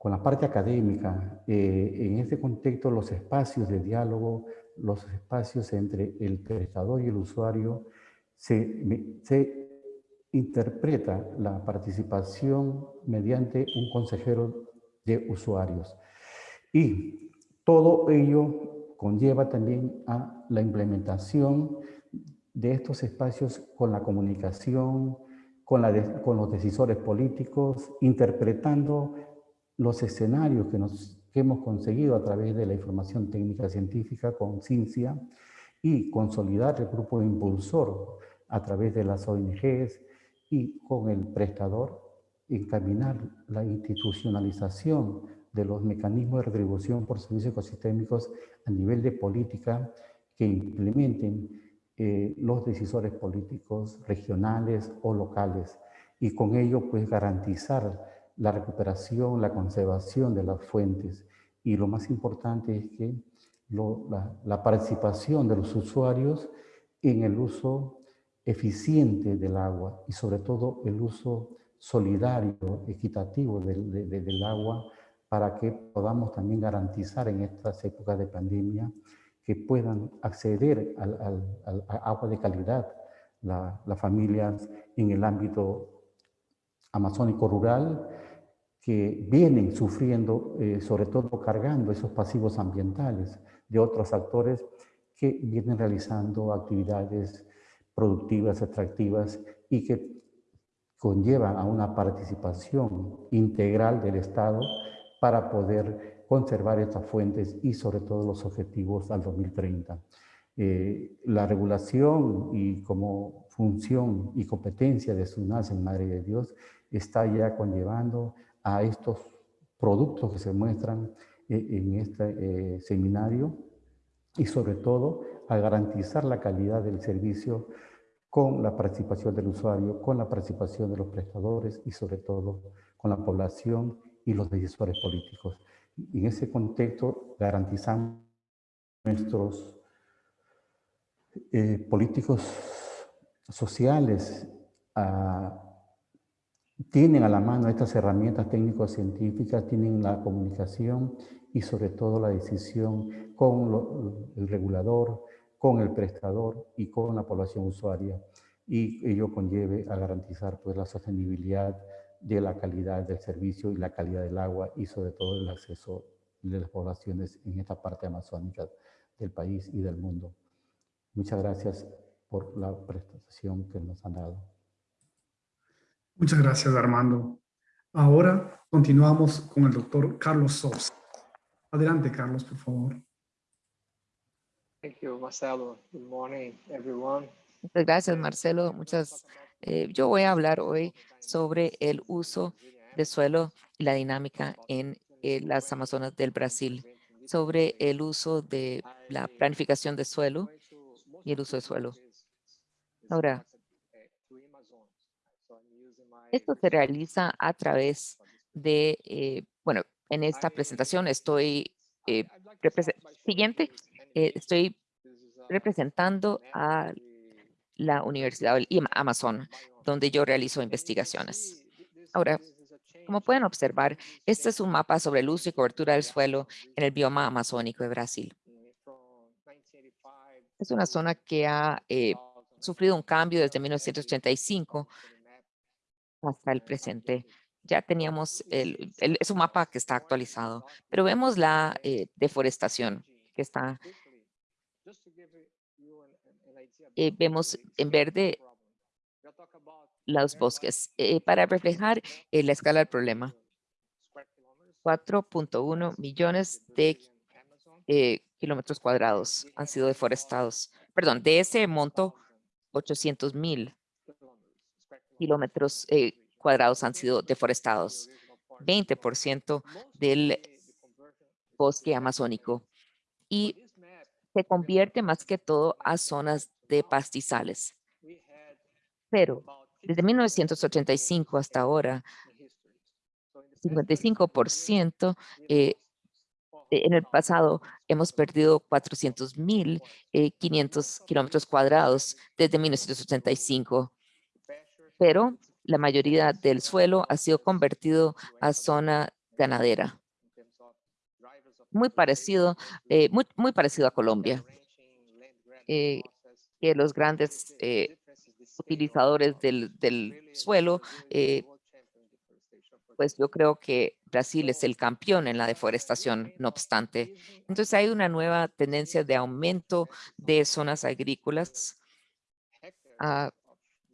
con la parte académica. eh, en este contexto, los espacios de diálogo, los espacios entre el prestador y el usuario, se, se interpreta la participación mediante un consejero de usuarios. Y todo ello conlleva también a la implementación de estos espacios con la comunicación, con, la con los decisores políticos, interpretando los escenarios que, nos, que hemos conseguido a través de la información técnica científica con CINCIA y consolidar el grupo impulsor a través de las ONGs y con el prestador encaminar la institucionalización de los mecanismos de retribución por servicios ecosistémicos a nivel de política que implementen eh, los decisores políticos regionales o locales. Y con ello pues garantizar la recuperación, la conservación de las fuentes. Y lo más importante es que la, participación de los usuarios en el uso eficiente del agua y sobre todo el uso solidario, equitativo del, de- de- del agua para que podamos también garantizar en estas épocas de pandemia que puedan acceder al, agua de calidad la- las familias en el ámbito amazónico rural que vienen sufriendo, eh, sobre todo cargando esos pasivos ambientales de otros actores que vienen realizando actividades productivas, extractivas y que conllevan a una participación integral del Estado para poder conservar estas fuentes y sobre todo los objetivos al 2030. Eh, la regulación y como función y competencia de SUNAS en Madre de Dios está ya conllevando a estos productos que se muestran eh, en este eh, seminario y sobre todo a garantizar la calidad del servicio con la participación del usuario, con la participación de los prestadores y sobre todo con la población y los decisores políticos. En ese contexto garantizamos nuestros eh, políticos sociales ah, tienen a la mano estas herramientas técnico-científicas, tienen la comunicación y sobre todo la decisión con el regulador, con el prestador y con la población usuaria. Y ello conlleve a garantizar pues, la sostenibilidad de la calidad del servicio y la calidad del agua y sobre todo el acceso de las poblaciones en esta parte amazónica del país y del mundo. Muchas gracias por la prestación que nos han dado. Muchas gracias, Armando. Ahora continuamos con el doctor Carlos Sosa. Adelante, Carlos, por favor. Thank you, Marcelo. Good morning, everyone. Muchas gracias, Marcelo. Muchas, eh, yo voy a hablar hoy sobre el uso de suelo y la dinámica en eh, las Amazonas del Brasil, sobre el uso de la planificación de suelo y el uso de suelo. Ahora, esto se realiza a través de, eh, bueno, en esta presentación estoy, eh, siguiente, eh, estoy representando a la Universidad del Amazon, donde yo realizo investigaciones. Ahora, como pueden observar, este es un mapa sobre el uso y cobertura del suelo en el bioma amazónico de Brasil. Es una zona que ha eh, sufrido un cambio desde 1985 hasta el presente. Ya teníamos, el, el- es un mapa que está actualizado, pero vemos la eh, deforestación que está, eh, vemos en verde los bosques eh, para reflejar la escala del problema. 4.1 millones de eh, kilómetros cuadrados han sido deforestados. Perdón, de ese monto, 800 mil kilómetros eh, cuadrados han sido deforestados. 20% del bosque amazónico. Y se convierte más que todo a zonas de pastizales. Pero desde 1985 hasta ahora, 55% eh, en el pasado hemos perdido 400 mil 500 kilómetros cuadrados desde 1985, pero la mayoría del suelo ha sido convertido a zona ganadera. Muy parecido, eh, muy, muy parecido a Colombia. Eh, que los grandes eh, utilizadores del, del suelo eh, pues yo creo que Brasil es el campeón en la deforestación, no obstante. Entonces hay una nueva tendencia de aumento de zonas agrícolas a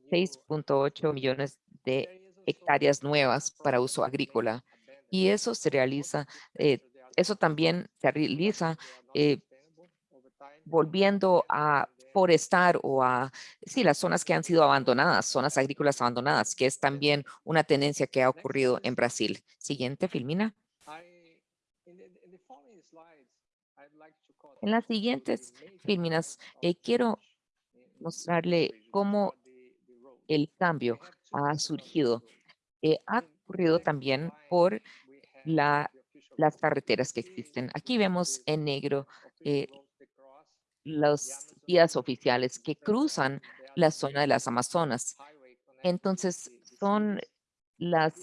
6.8 millones de hectáreas nuevas para uso agrícola. Y eso se realiza, eh, eso también se realiza eh, volviendo a forestar o a, sí, las zonas que han sido abandonadas, zonas agrícolas abandonadas, que es también una tendencia que ha ocurrido en Brasil. Siguiente, Filmina. En las siguientes filminas, eh, quiero mostrarle cómo el cambio ha surgido. Eh, ha ocurrido también por la, las carreteras que existen. Aquí vemos en negro eh, los vías oficiales que cruzan la zona de las Amazonas. Entonces, son las,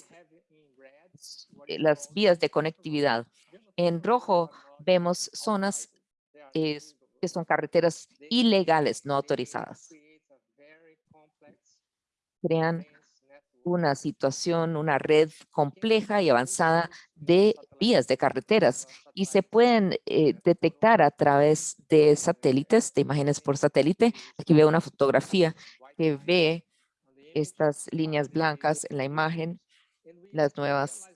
eh, las vías de conectividad. En rojo vemos zonas eh, que son carreteras ilegales, no autorizadas. Crean una situación, una red compleja y avanzada de vías de carreteras y se pueden eh, detectar a través de satélites, de imágenes por satélite. Aquí veo una fotografía que ve estas líneas blancas en la imagen, las nuevas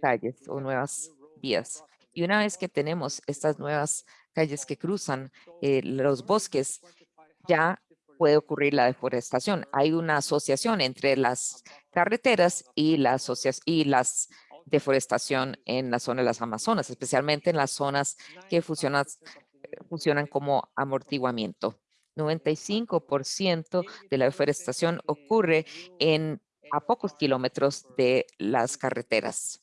calles o nuevas vías. Y una vez que tenemos estas nuevas calles que cruzan eh, los bosques, ya puede ocurrir la deforestación. Hay una asociación entre las carreteras y las, y las deforestación en la zona de las Amazonas, especialmente en las zonas que funcionan, funcionan como amortiguamiento. 95% de la deforestación ocurre en a pocos kilómetros de las carreteras.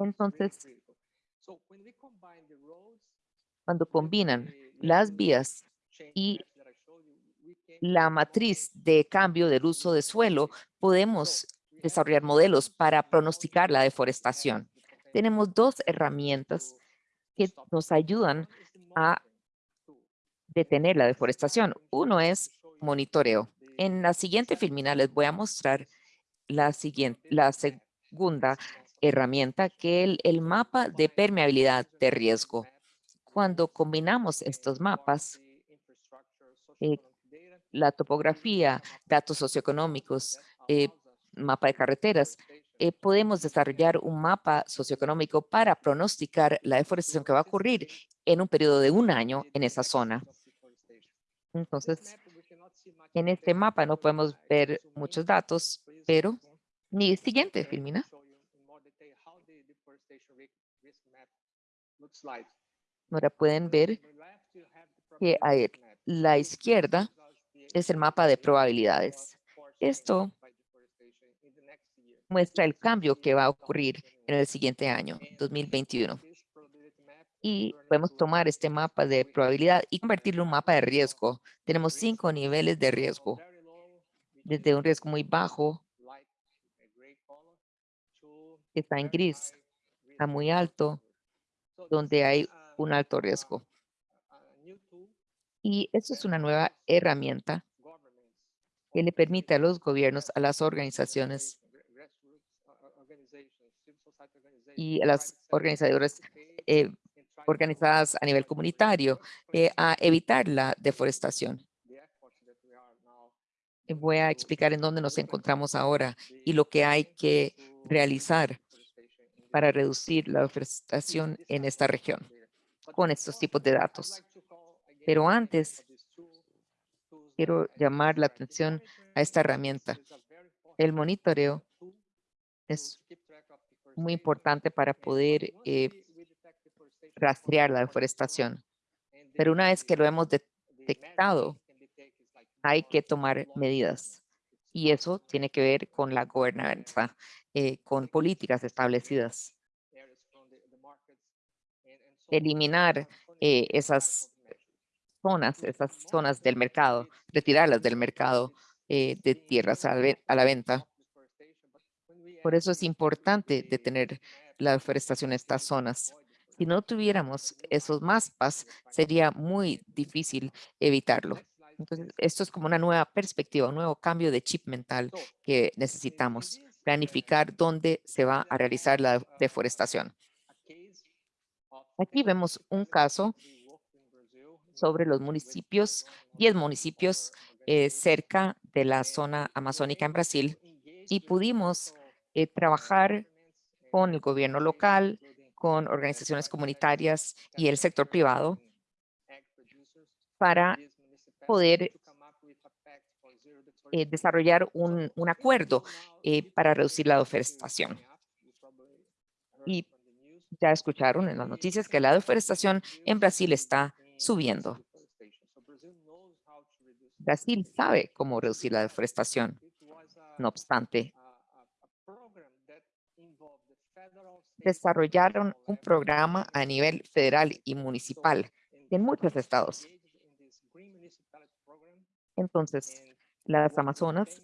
Entonces, cuando combinan las vías y la matriz de cambio del uso de suelo, podemos desarrollar modelos para pronosticar la deforestación. Tenemos dos herramientas que nos ayudan a detener la deforestación. Uno es monitoreo. En la siguiente filmina les voy a mostrar la, siguiente, la segunda herramienta que es el, el mapa de permeabilidad de riesgo. Cuando combinamos estos mapas, eh, la topografía, datos socioeconómicos, eh, mapa de carreteras, eh, podemos desarrollar un mapa socioeconómico para pronosticar la deforestación que va a ocurrir en un periodo de un año en esa zona. Entonces, en este mapa no podemos ver muchos datos, pero ni siguiente, Filmina. Ahora pueden ver que a la izquierda es el mapa de probabilidades. Esto muestra el cambio que va a ocurrir en el siguiente año, 2021. Y podemos tomar este mapa de probabilidad y convertirlo en un mapa de riesgo. Tenemos cinco niveles de riesgo, desde un riesgo muy bajo, que está en gris, a muy alto, donde hay un alto riesgo. Y esto es una nueva herramienta que le permite a los gobiernos, a las organizaciones y a las organizadoras eh, organizadas a nivel comunitario eh, a evitar la deforestación. Voy a explicar en dónde nos encontramos ahora y lo que hay que realizar para reducir la deforestación en esta región con estos tipos de datos. Pero antes, quiero llamar la atención a esta herramienta. El monitoreo es muy importante para poder eh, rastrear la deforestación. Pero una vez que lo hemos detectado, hay que tomar medidas. Y eso tiene que ver con la gobernanza, eh, con políticas establecidas. Eliminar eh, esas zonas, esas zonas del mercado, retirarlas del mercado eh, de tierras a la venta. Por eso es importante detener la deforestación en estas zonas. Si no tuviéramos esos mapas, sería muy difícil evitarlo. Entonces, esto es como una nueva perspectiva, un nuevo cambio de chip mental que necesitamos. Planificar dónde se va a realizar la deforestación. Aquí vemos un caso sobre los municipios, 10 municipios eh, cerca de la zona amazónica en Brasil y pudimos eh, trabajar con el gobierno local, con organizaciones comunitarias y el sector privado para poder eh, desarrollar un, un acuerdo para reducir la deforestación. Y ya escucharon en las noticias que la deforestación en Brasil está subiendo. Brasil sabe cómo reducir la deforestación. No obstante, desarrollaron un programa a nivel federal y municipal en muchos estados. Entonces, las Amazonas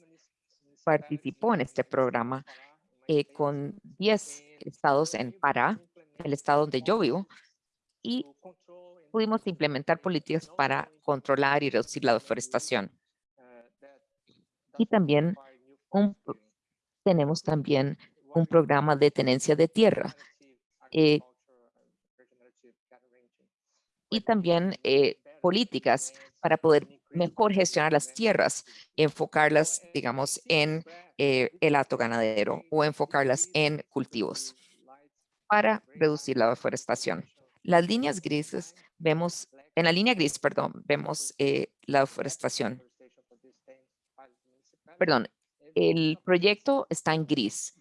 participó en este programa eh, con 10 estados en Pará, el estado donde yo vivo, y pudimos implementar políticas para controlar y reducir la deforestación. Y también tenemos también un programa de tenencia de tierra eh, y también eh, políticas para poder mejor gestionar las tierras, enfocarlas, digamos, en eh, el hato ganadero o enfocarlas en cultivos para reducir la deforestación. Las líneas grises vemos, en la línea gris, perdón, vemos eh, la deforestación. Perdón, el proyecto está en gris.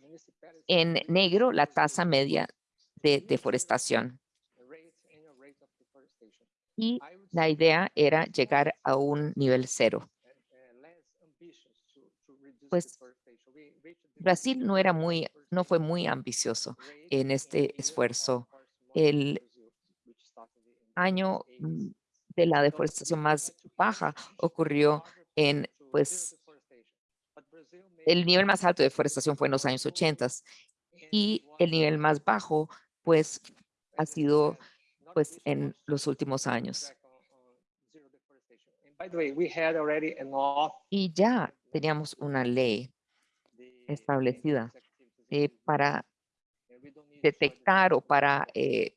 En negro, la tasa media de deforestación. Y la idea era llegar a un nivel cero. Pues Brasil no era muy, no fue muy ambicioso en este esfuerzo. El año mm, de la deforestación más baja ocurrió en, pues, el nivel más alto de deforestación fue en los años 80 y el nivel más bajo, pues, ha sido, pues, en los últimos años. Y ya teníamos una ley establecida eh, para detectar o para eh,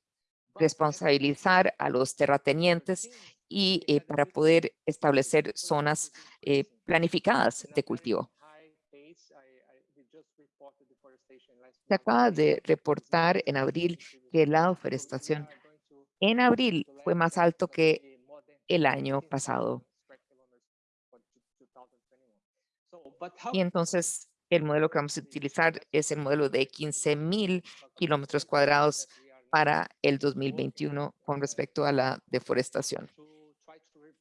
responsabilizar a los terratenientes y eh, para poder establecer zonas eh, planificadas de cultivo. Se acaba de reportar en abril que la deforestación en abril fue más alto que el año pasado. Y entonces el modelo que vamos a utilizar es el modelo de 15 mil kilómetros cuadrados para el 2021 con respecto a la deforestación.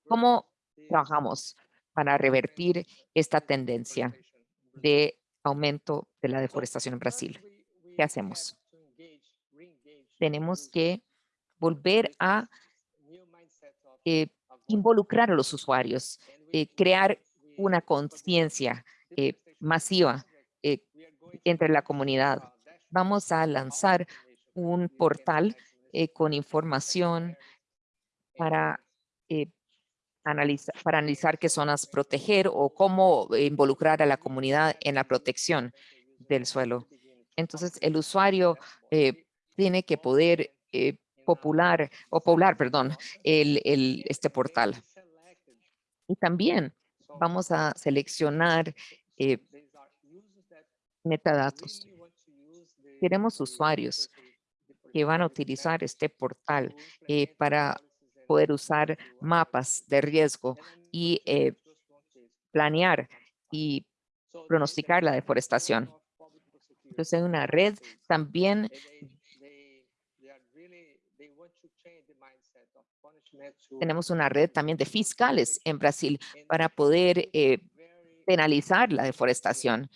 ¿Cómo trabajamos para revertir esta tendencia de aumento de la deforestación en Brasil? ¿Qué hacemos? Tenemos que volver a eh, involucrar a los usuarios, eh, crear una conciencia eh, masiva eh, entre la comunidad. Vamos a lanzar un portal eh, con información para, eh, analizar, para analizar qué zonas proteger o cómo involucrar a la comunidad en la protección del suelo. Entonces, el usuario tiene que poder popular o poblar, perdón, el, este portal. Y también vamos a seleccionar metadatos. Queremos usuarios que van a utilizar este portal eh, para poder usar mapas de riesgo y eh, planear y pronosticar la deforestación. Entonces, en una red también Tenemos una red también de fiscales en Brasil para poder eh, penalizar la deforestación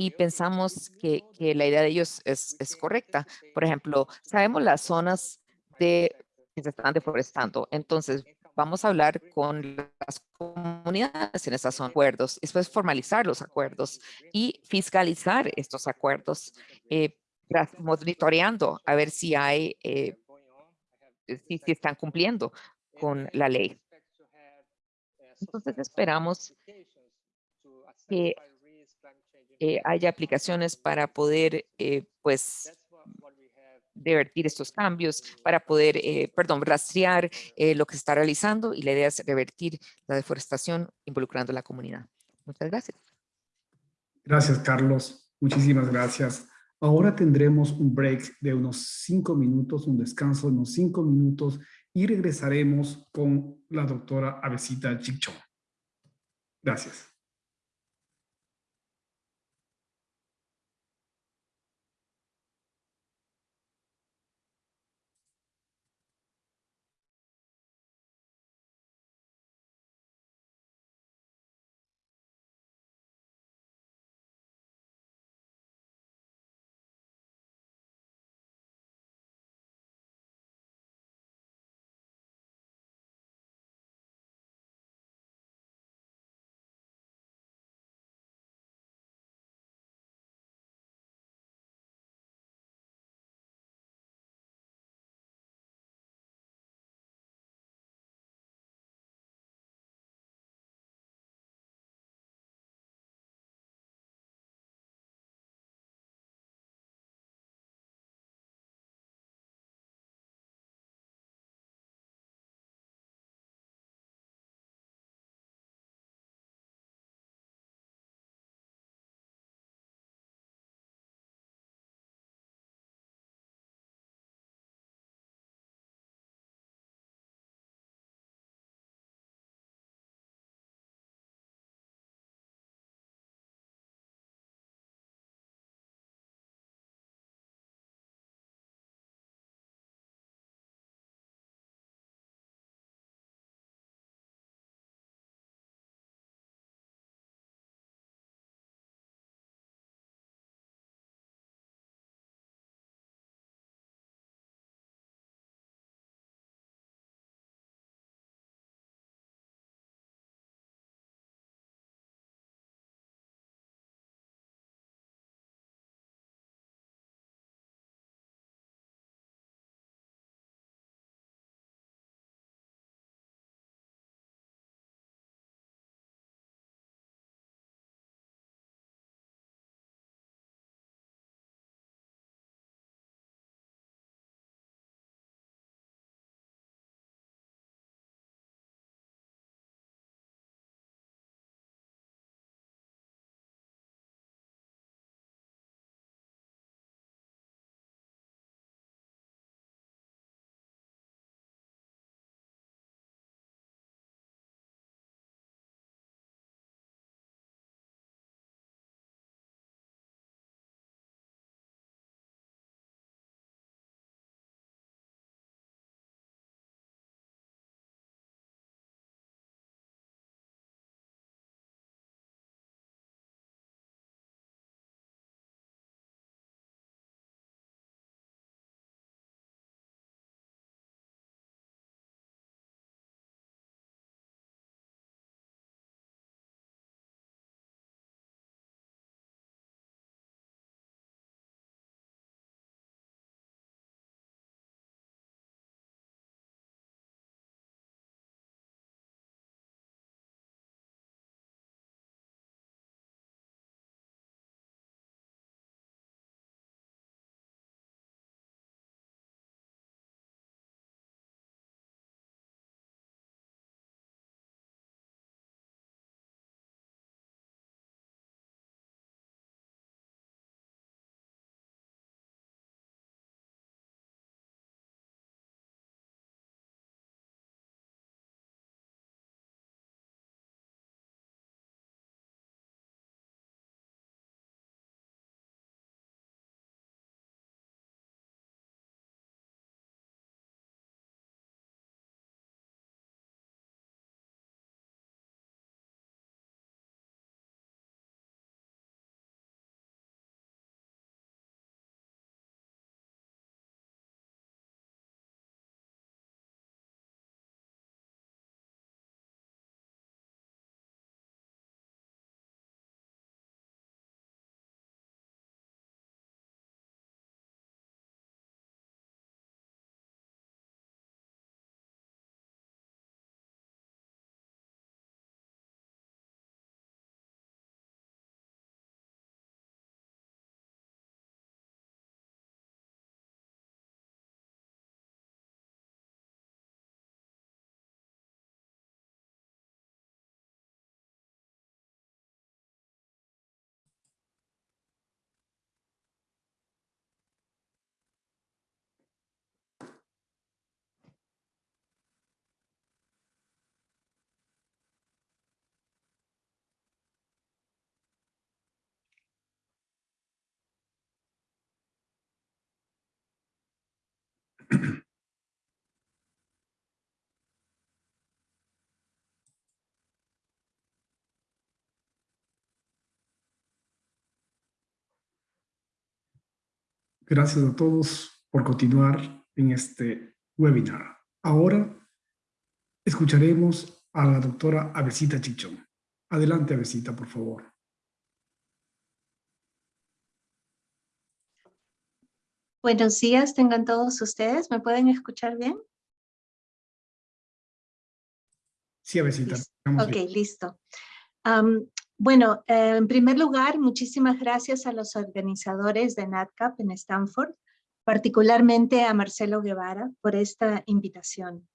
y pensamos que, que la idea de ellos es, es correcta. Por ejemplo, sabemos las zonas de que se están deforestando, entonces vamos a hablar con las comunidades en esas acuerdos, después formalizar los acuerdos y fiscalizar estos acuerdos, eh, monitoreando a ver si hay, eh, si, si están cumpliendo con la ley. Entonces esperamos que eh, haya aplicaciones para poder, eh, pues, revertir estos cambios, para poder, eh, perdón, rastrear eh, lo que se está realizando y la idea es revertir la deforestación involucrando a la comunidad. Muchas gracias. Gracias, Carlos. Muchísimas gracias. Ahora tendremos un break de unos cinco minutos, un descanso de unos cinco minutos y regresaremos con la doctora Avesita Chichón. Gracias. Gracias a todos por continuar en este webinar. Ahora escucharemos a la doctora Avesita Chichón. Adelante, Avesita, por favor. Buenos días, tengan todos ustedes. ¿Me pueden escuchar bien? Sí, Avesita. Listo. Ok, bien. listo. Bueno, eh, en primer lugar, muchísimas gracias a los organizadores de NatCap en Stanford, particularmente a Marcelo Guevara por esta invitación.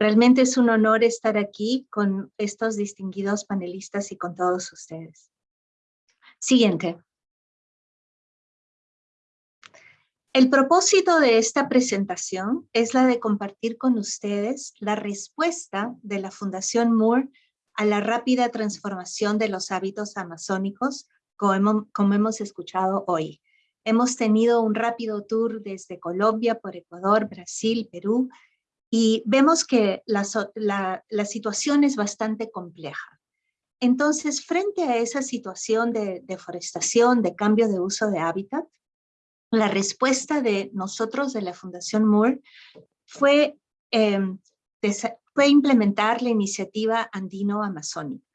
Realmente es un honor estar aquí con estos distinguidos panelistas y con todos ustedes. Siguiente. El propósito de esta presentación es la de compartir con ustedes la respuesta de la Fundación Moore a la rápida transformación de los hábitos amazónicos, como hemos, escuchado hoy. Hemos tenido un rápido tour desde Colombia, por Ecuador, Brasil, Perú, y vemos que la, situación es bastante compleja. Entonces, frente a esa situación de deforestación, de cambio de uso de hábitat, la respuesta de nosotros de la Fundación Moore fue, desa- fue implementar la iniciativa andino-amazónica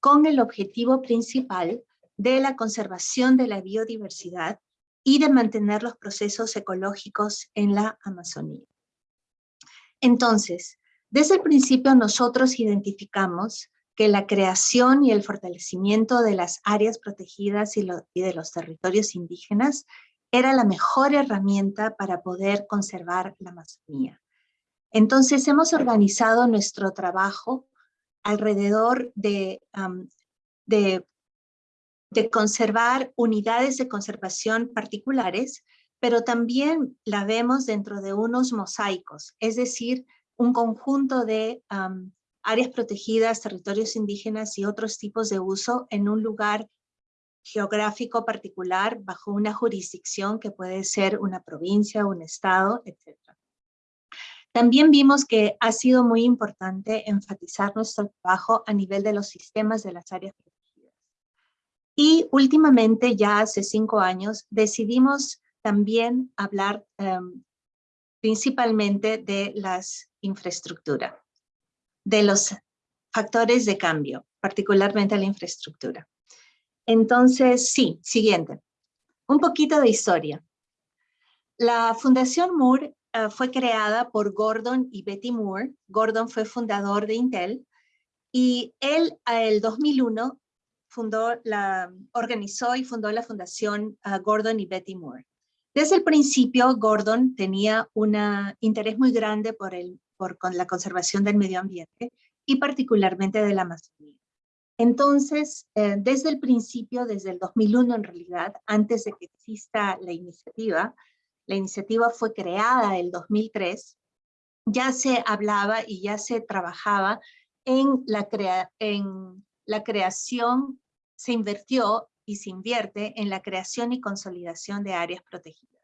con el objetivo principal de la conservación de la biodiversidad y de mantener los procesos ecológicos en la Amazonía. Entonces, desde el principio nosotros identificamos que la creación y el fortalecimiento de las áreas protegidas y, de los territorios indígenas era la mejor herramienta para poder conservar la Amazonía. Entonces hemos organizado nuestro trabajo alrededor de, conservar unidades de conservación particulares, pero también la vemos dentro de unos mosaicos, es decir, un conjunto de áreas protegidas, territorios indígenas y otros tipos de uso en un lugar geográfico particular bajo una jurisdicción que puede ser una provincia, un estado, etc. También vimos que ha sido muy importante enfatizar nuestro trabajo a nivel de los sistemas de las áreas protegidas. Y últimamente, ya hace cinco años, decidimos también hablar em, principalmente de las infraestructuras, de los factores de cambio, particularmente la infraestructura. Entonces, sí, siguiente. Un poquito de historia. La Fundación Moore eh, fue creada por Gordon y Betty Moore. Gordon fue fundador de Intel y él, el 2001, fundó la, organizó y fundó la Fundación ah, Gordon y Betty Moore. Desde el principio, Gordon tenía un interés muy grande por, el, por con la conservación del medio ambiente y particularmente de la Amazonía. Entonces, eh, desde el principio, desde el 2001 en realidad, antes de que exista la iniciativa, la iniciativa fue creada el 2003, ya se hablaba y ya se trabajaba en la, en la creación, se invirtió y se invierte en la creación y consolidación de áreas protegidas.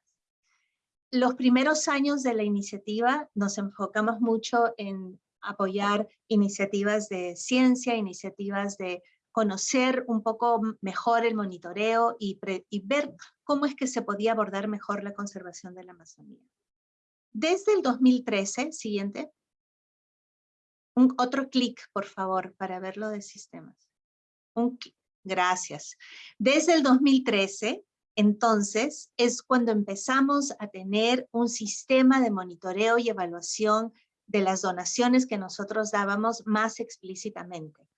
Los primeros años de la iniciativa nos enfocamos mucho en apoyar iniciativas de ciencia, iniciativas de conocer un poco mejor el monitoreo y, y, ver cómo es que se podía abordar mejor la conservación de la Amazonía. Desde el 2013, siguiente, un, otro clic, por favor, para verlo de sistemas. Un, gracias. Desde el 2013, entonces, es cuando empezamos a tener un sistema de monitoreo y evaluación de las donaciones que nosotros dábamos más explícitamente.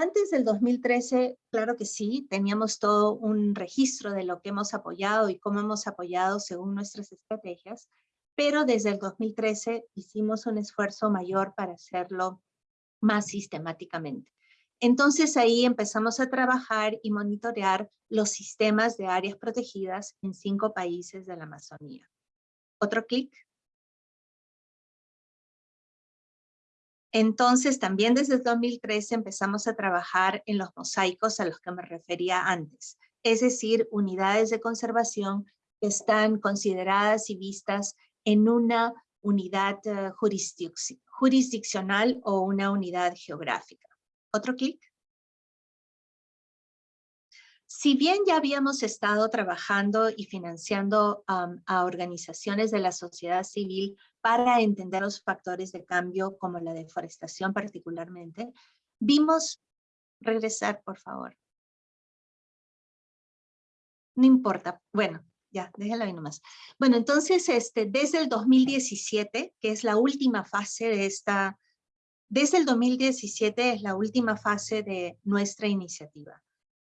Antes del 2013, claro que sí, teníamos todo un registro de lo que hemos apoyado y cómo hemos apoyado según nuestras estrategias, pero desde el 2013 hicimos un esfuerzo mayor para hacerlo más sistemáticamente. Entonces ahí empezamos a trabajar y monitorear los sistemas de áreas protegidas en cinco países de la Amazonía. Otro clic. Entonces, también desde el 2013 empezamos a trabajar en los mosaicos a los que me refería antes, es decir, unidades de conservación que están consideradas y vistas en una unidad jurisdic jurisdiccional o una unidad geográfica. Otro clic. Si bien ya habíamos estado trabajando y financiando a organizaciones de la sociedad civil para entender los factores de cambio como la deforestación particularmente, vimos, regresar por favor. No importa, bueno, ya, déjalo ahí nomás. Bueno, entonces, este, desde el 2017, que es la última fase de esta, desde el 2017 es la última fase de nuestra iniciativa.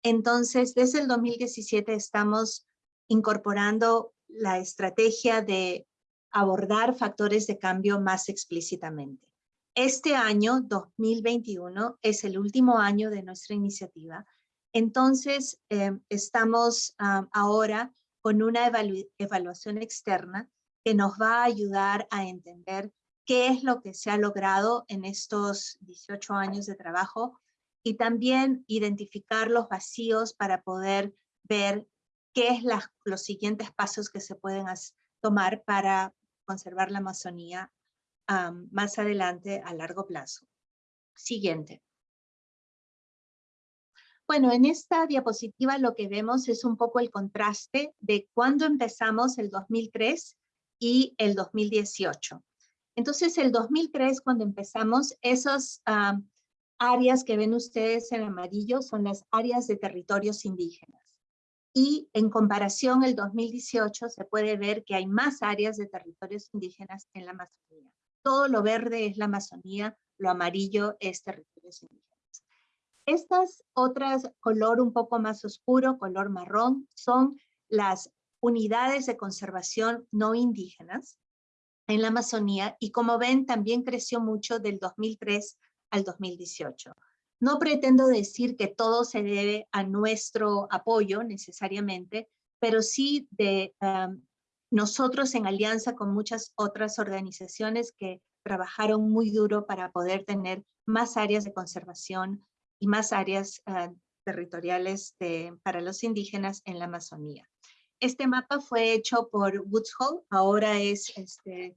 Entonces, desde el 2017 estamos incorporando la estrategia de abordar factores de cambio más explícitamente. Este año, 2021, es el último año de nuestra iniciativa. Entonces, eh, estamos ah, ahora con una evaluación externa que nos va a ayudar a entender qué es lo que se ha logrado en estos 18 años de trabajo y también identificar los vacíos para poder ver qué es los siguientes pasos que se pueden tomar para conservar la Amazonía más adelante a largo plazo. Siguiente. Bueno, en esta diapositiva lo que vemos es un poco el contraste de cuando empezamos el 2003 y el 2018. Entonces, el 2003, cuando empezamos, esas áreas que ven ustedes en amarillo son las áreas de territorios indígenas. Y en comparación, el 2018 se puede ver que hay más áreas de territorios indígenas en la Amazonía. Todo lo verde es la Amazonía, lo amarillo es territorios indígenas. Estas otras, color un poco más oscuro, color marrón, son las unidades de conservación no indígenas en la Amazonía y como ven también creció mucho del 2003 al 2018. No pretendo decir que todo se debe a nuestro apoyo necesariamente, pero sí de nosotros en alianza con muchas otras organizaciones que trabajaron muy duro para poder tener más áreas de conservación y más áreas ah, territoriales para los indígenas en la Amazonía. Este mapa fue hecho por Woods Hole, ahora es este,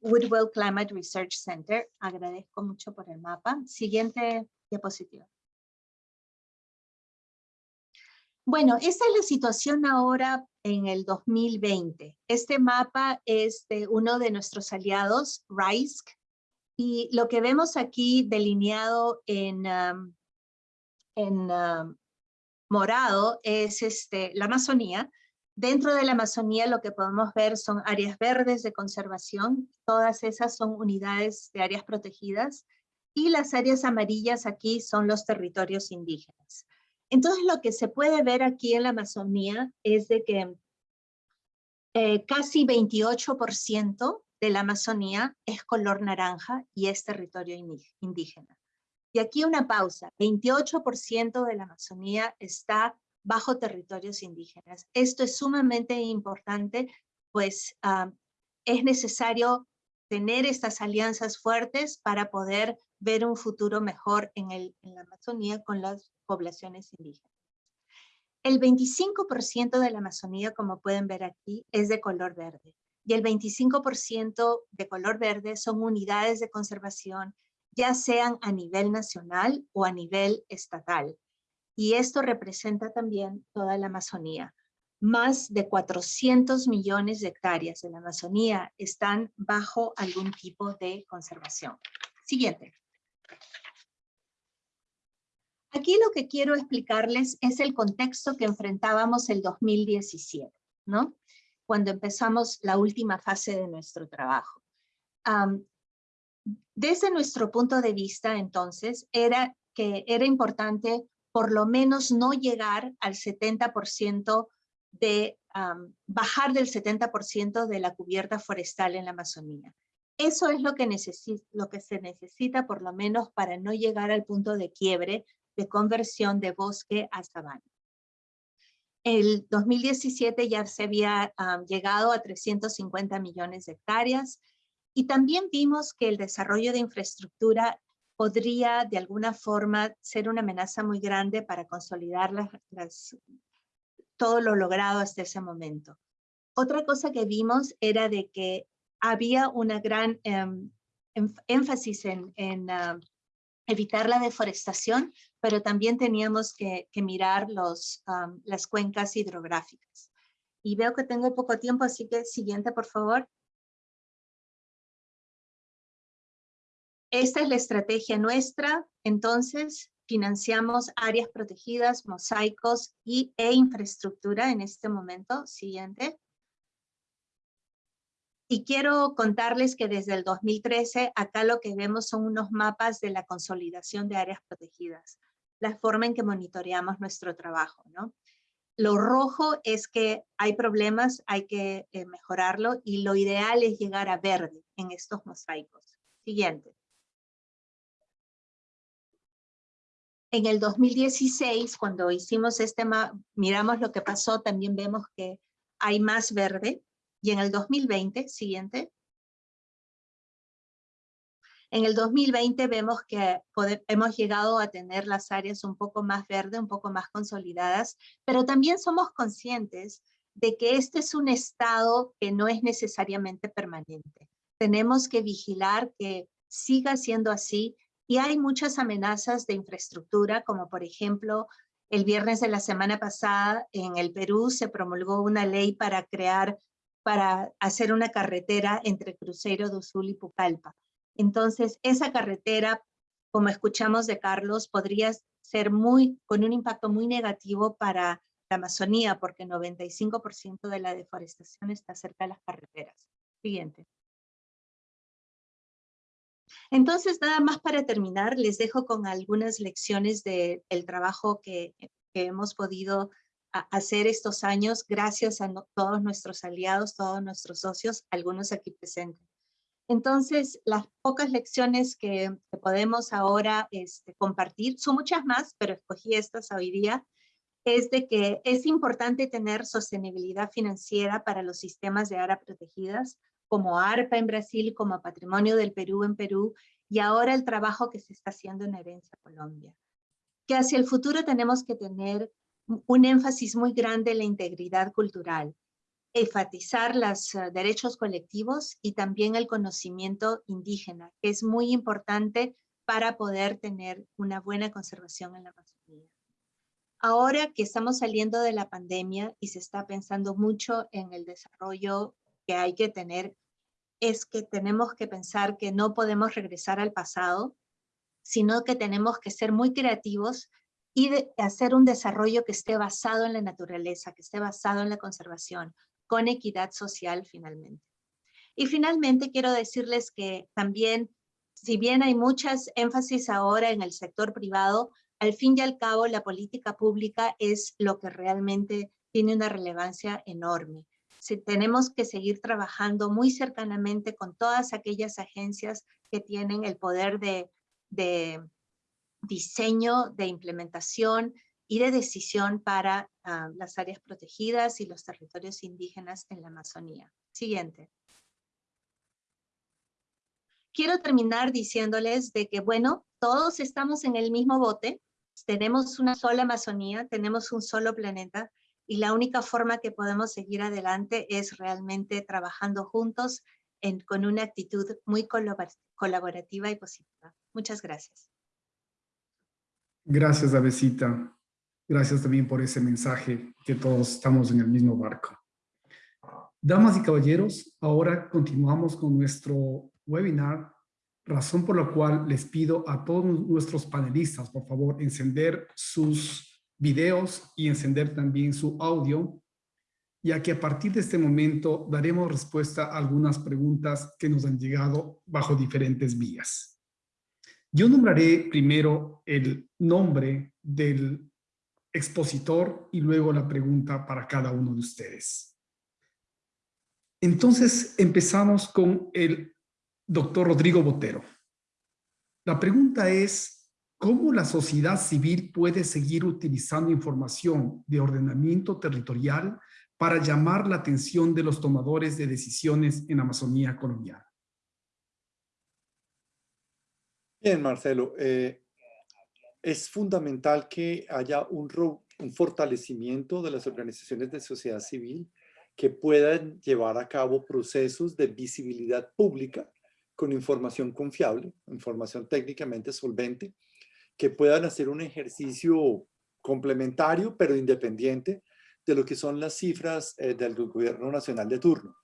Woodwell Climate Research Center. Agradezco mucho por el mapa. Siguiente diapositiva. Bueno, esta es la situación ahora en el 2020. Este mapa es de uno de nuestros aliados, RISC, y lo que vemos aquí delineado en, en morado es este, la Amazonía. Dentro de la Amazonía lo que podemos ver son áreas verdes de conservación. Todas esas son unidades de áreas protegidas. Y las áreas amarillas aquí son los territorios indígenas. Entonces lo que se puede ver aquí en la Amazonía es de que eh, casi 28% de la Amazonía es color naranja y es territorio indígena. Y aquí una pausa, 28% de la Amazonía está bajo territorios indígenas. Esto es sumamente importante, pues ah, es necesario tener estas alianzas fuertes para poder ver un futuro mejor en, el, en la Amazonía con las poblaciones indígenas. El 25% de la Amazonía, como pueden ver aquí, es de color verde y el 25% de color verde son unidades de conservación, ya sean a nivel nacional o a nivel estatal. Y esto representa también toda la Amazonía. Más de 400 millones de hectáreas de la Amazonía están bajo algún tipo de conservación. Siguiente. Aquí lo que quiero explicarles es el contexto que enfrentábamos el 2017, ¿no? cuando empezamos la última fase de nuestro trabajo. desde nuestro punto de vista, entonces, era que era importante por lo menos no llegar al 70% de, bajar del 70% de la cubierta forestal en la Amazonía. Eso es lo que, lo que se necesita por lo menos para no llegar al punto de quiebre de conversión de bosque a sabana. El 2017 ya se había llegado a 350 millones de hectáreas y también vimos que el desarrollo de infraestructura podría de alguna forma ser una amenaza muy grande para consolidar todo lo logrado hasta ese momento. Otra cosa que vimos era de que había una gran em, énfasis en, evitar la deforestación, pero también teníamos que, mirar las cuencas hidrográficas. Y veo que tengo poco tiempo, así que siguiente, por favor. Esta es la estrategia nuestra. Entonces, financiamos áreas protegidas, mosaicos y, e infraestructura en este momento. Siguiente. Y quiero contarles que desde el 2013, acá lo que vemos son unos mapas de la consolidación de áreas protegidas, la forma en que monitoreamos nuestro trabajo, ¿no? Lo rojo es que hay problemas, hay que eh, mejorarlo y lo ideal es llegar a verde en estos mosaicos. Siguiente. En el 2016, cuando hicimos este miramos lo que pasó, también vemos que hay más verde. Y en el 2020, siguiente. En el 2020 vemos que hemos llegado a tener las áreas un poco más verdes, un poco más consolidadas, pero también somos conscientes de que este es un estado que no es necesariamente permanente. Tenemos que vigilar que siga siendo así y hay muchas amenazas de infraestructura, como por ejemplo, el viernes de la semana pasada en el Perú se promulgó una ley para crear, para hacer una carretera entre Cruzeiro do Sul y Pucallpa. Entonces, esa carretera, como escuchamos de Carlos, podría ser muy, con un impacto muy negativo para la Amazonía, porque 95% de la deforestación está cerca de las carreteras. Siguiente. Entonces, nada más para terminar, les dejo con algunas lecciones del trabajo que, hemos podido hacer estos años gracias a todos nuestros aliados, todos nuestros socios, algunos aquí presentes. Entonces, las pocas lecciones que, podemos ahora este, compartir, son muchas más, pero escogí estas hoy día, es de que es importante tener sostenibilidad financiera para los sistemas de áreas protegidas, como ARPA en Brasil, como Patrimonio del Perú en Perú, y ahora el trabajo que se está haciendo en Herencia Colombia. Que hacia el futuro tenemos que tener un- énfasis muy grande en la integridad cultural, enfatizar los eh, derechos colectivos y también el conocimiento indígena, que es muy importante para poder tener una buena conservación en la Amazonía. Ahora que estamos saliendo de la pandemia y se está pensando mucho en el desarrollo que hay que tener, es que tenemos que pensar que no podemos regresar al pasado, sino que tenemos que ser muy creativos y de- hacer un desarrollo que esté basado en la naturaleza, que esté basado en la conservación, con equidad social finalmente. Y finalmente quiero decirles que también, si bien hay muchas énfasis ahora en el sector privado, al fin y al cabo la política pública es lo que realmente tiene una relevancia enorme. Si tenemos que seguir trabajando muy cercanamente con todas aquellas agencias que tienen el poder de, diseño, de implementación y de decisión para ah, las áreas protegidas y los territorios indígenas en la Amazonía. Siguiente. Quiero terminar diciéndoles de que, bueno, todos estamos en el mismo bote, tenemos una sola Amazonía, tenemos un solo planeta, y la única forma que podemos seguir adelante es realmente trabajando juntos con una actitud muy colabor- colaborativa y positiva. Muchas gracias. Gracias, Avesita. Gracias también por ese mensaje que todos estamos en el mismo barco. Damas y caballeros, ahora continuamos con nuestro webinar, razón por la cual les pido a todos nuestros panelistas, por favor, encender sus videos y encender también su audio, ya que a partir de este momento daremos respuesta a algunas preguntas que nos han llegado bajo diferentes vías. Yo nombraré primero el nombre del expositor y luego la pregunta para cada uno de ustedes. Entonces empezamos con el doctor Rodrigo Botero. La pregunta es, ¿cómo la sociedad civil puede seguir utilizando información de ordenamiento territorial para llamar la atención de los tomadores de decisiones en Amazonía colombiana? Bien, Marcelo. eh, es fundamental que haya un, un fortalecimiento de las organizaciones de sociedad civil que puedan llevar a cabo procesos de visibilidad pública con información confiable, información técnicamente solvente, que puedan hacer un ejercicio complementario pero independiente de lo que son las cifras eh, del gobierno nacional de turno.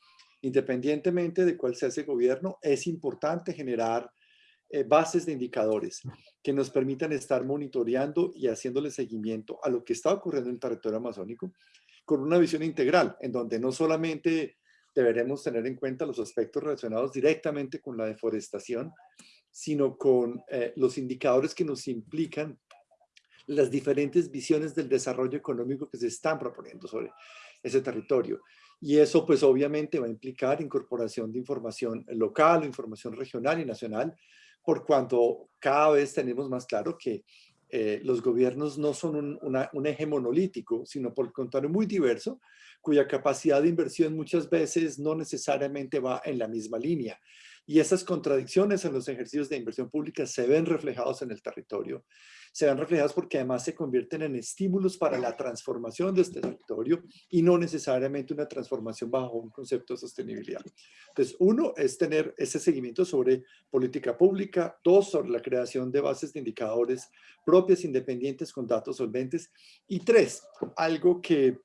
Independientemente de cuál sea ese gobierno, es importante generar eh, bases de indicadores que nos permitan estar monitoreando y haciéndole seguimiento a lo que está ocurriendo en el territorio amazónico con una visión integral, en donde no solamente deberemos tener en cuenta los aspectos relacionados directamente con la deforestación, sino con eh, los indicadores que nos implican las diferentes visiones del desarrollo económico que se están proponiendo sobre ese territorio. Y eso pues obviamente va a implicar incorporación de información local, información regional y nacional, por cuanto cada vez tenemos más claro que eh, los gobiernos no son un, un, eje monolítico, sino por el contrario muy diverso, cuya capacidad de inversión muchas veces no necesariamente va en la misma línea. Y esas contradicciones en los ejercicios de inversión pública se ven reflejados en el territorio. Se ven reflejados porque además se convierten en estímulos para la transformación de este territorio y no necesariamente una transformación bajo un concepto de sostenibilidad. Entonces, uno es tener ese seguimiento sobre política pública, dos, sobre la creación de bases de indicadores propias, independientes, con datos solventes, y tres, algo que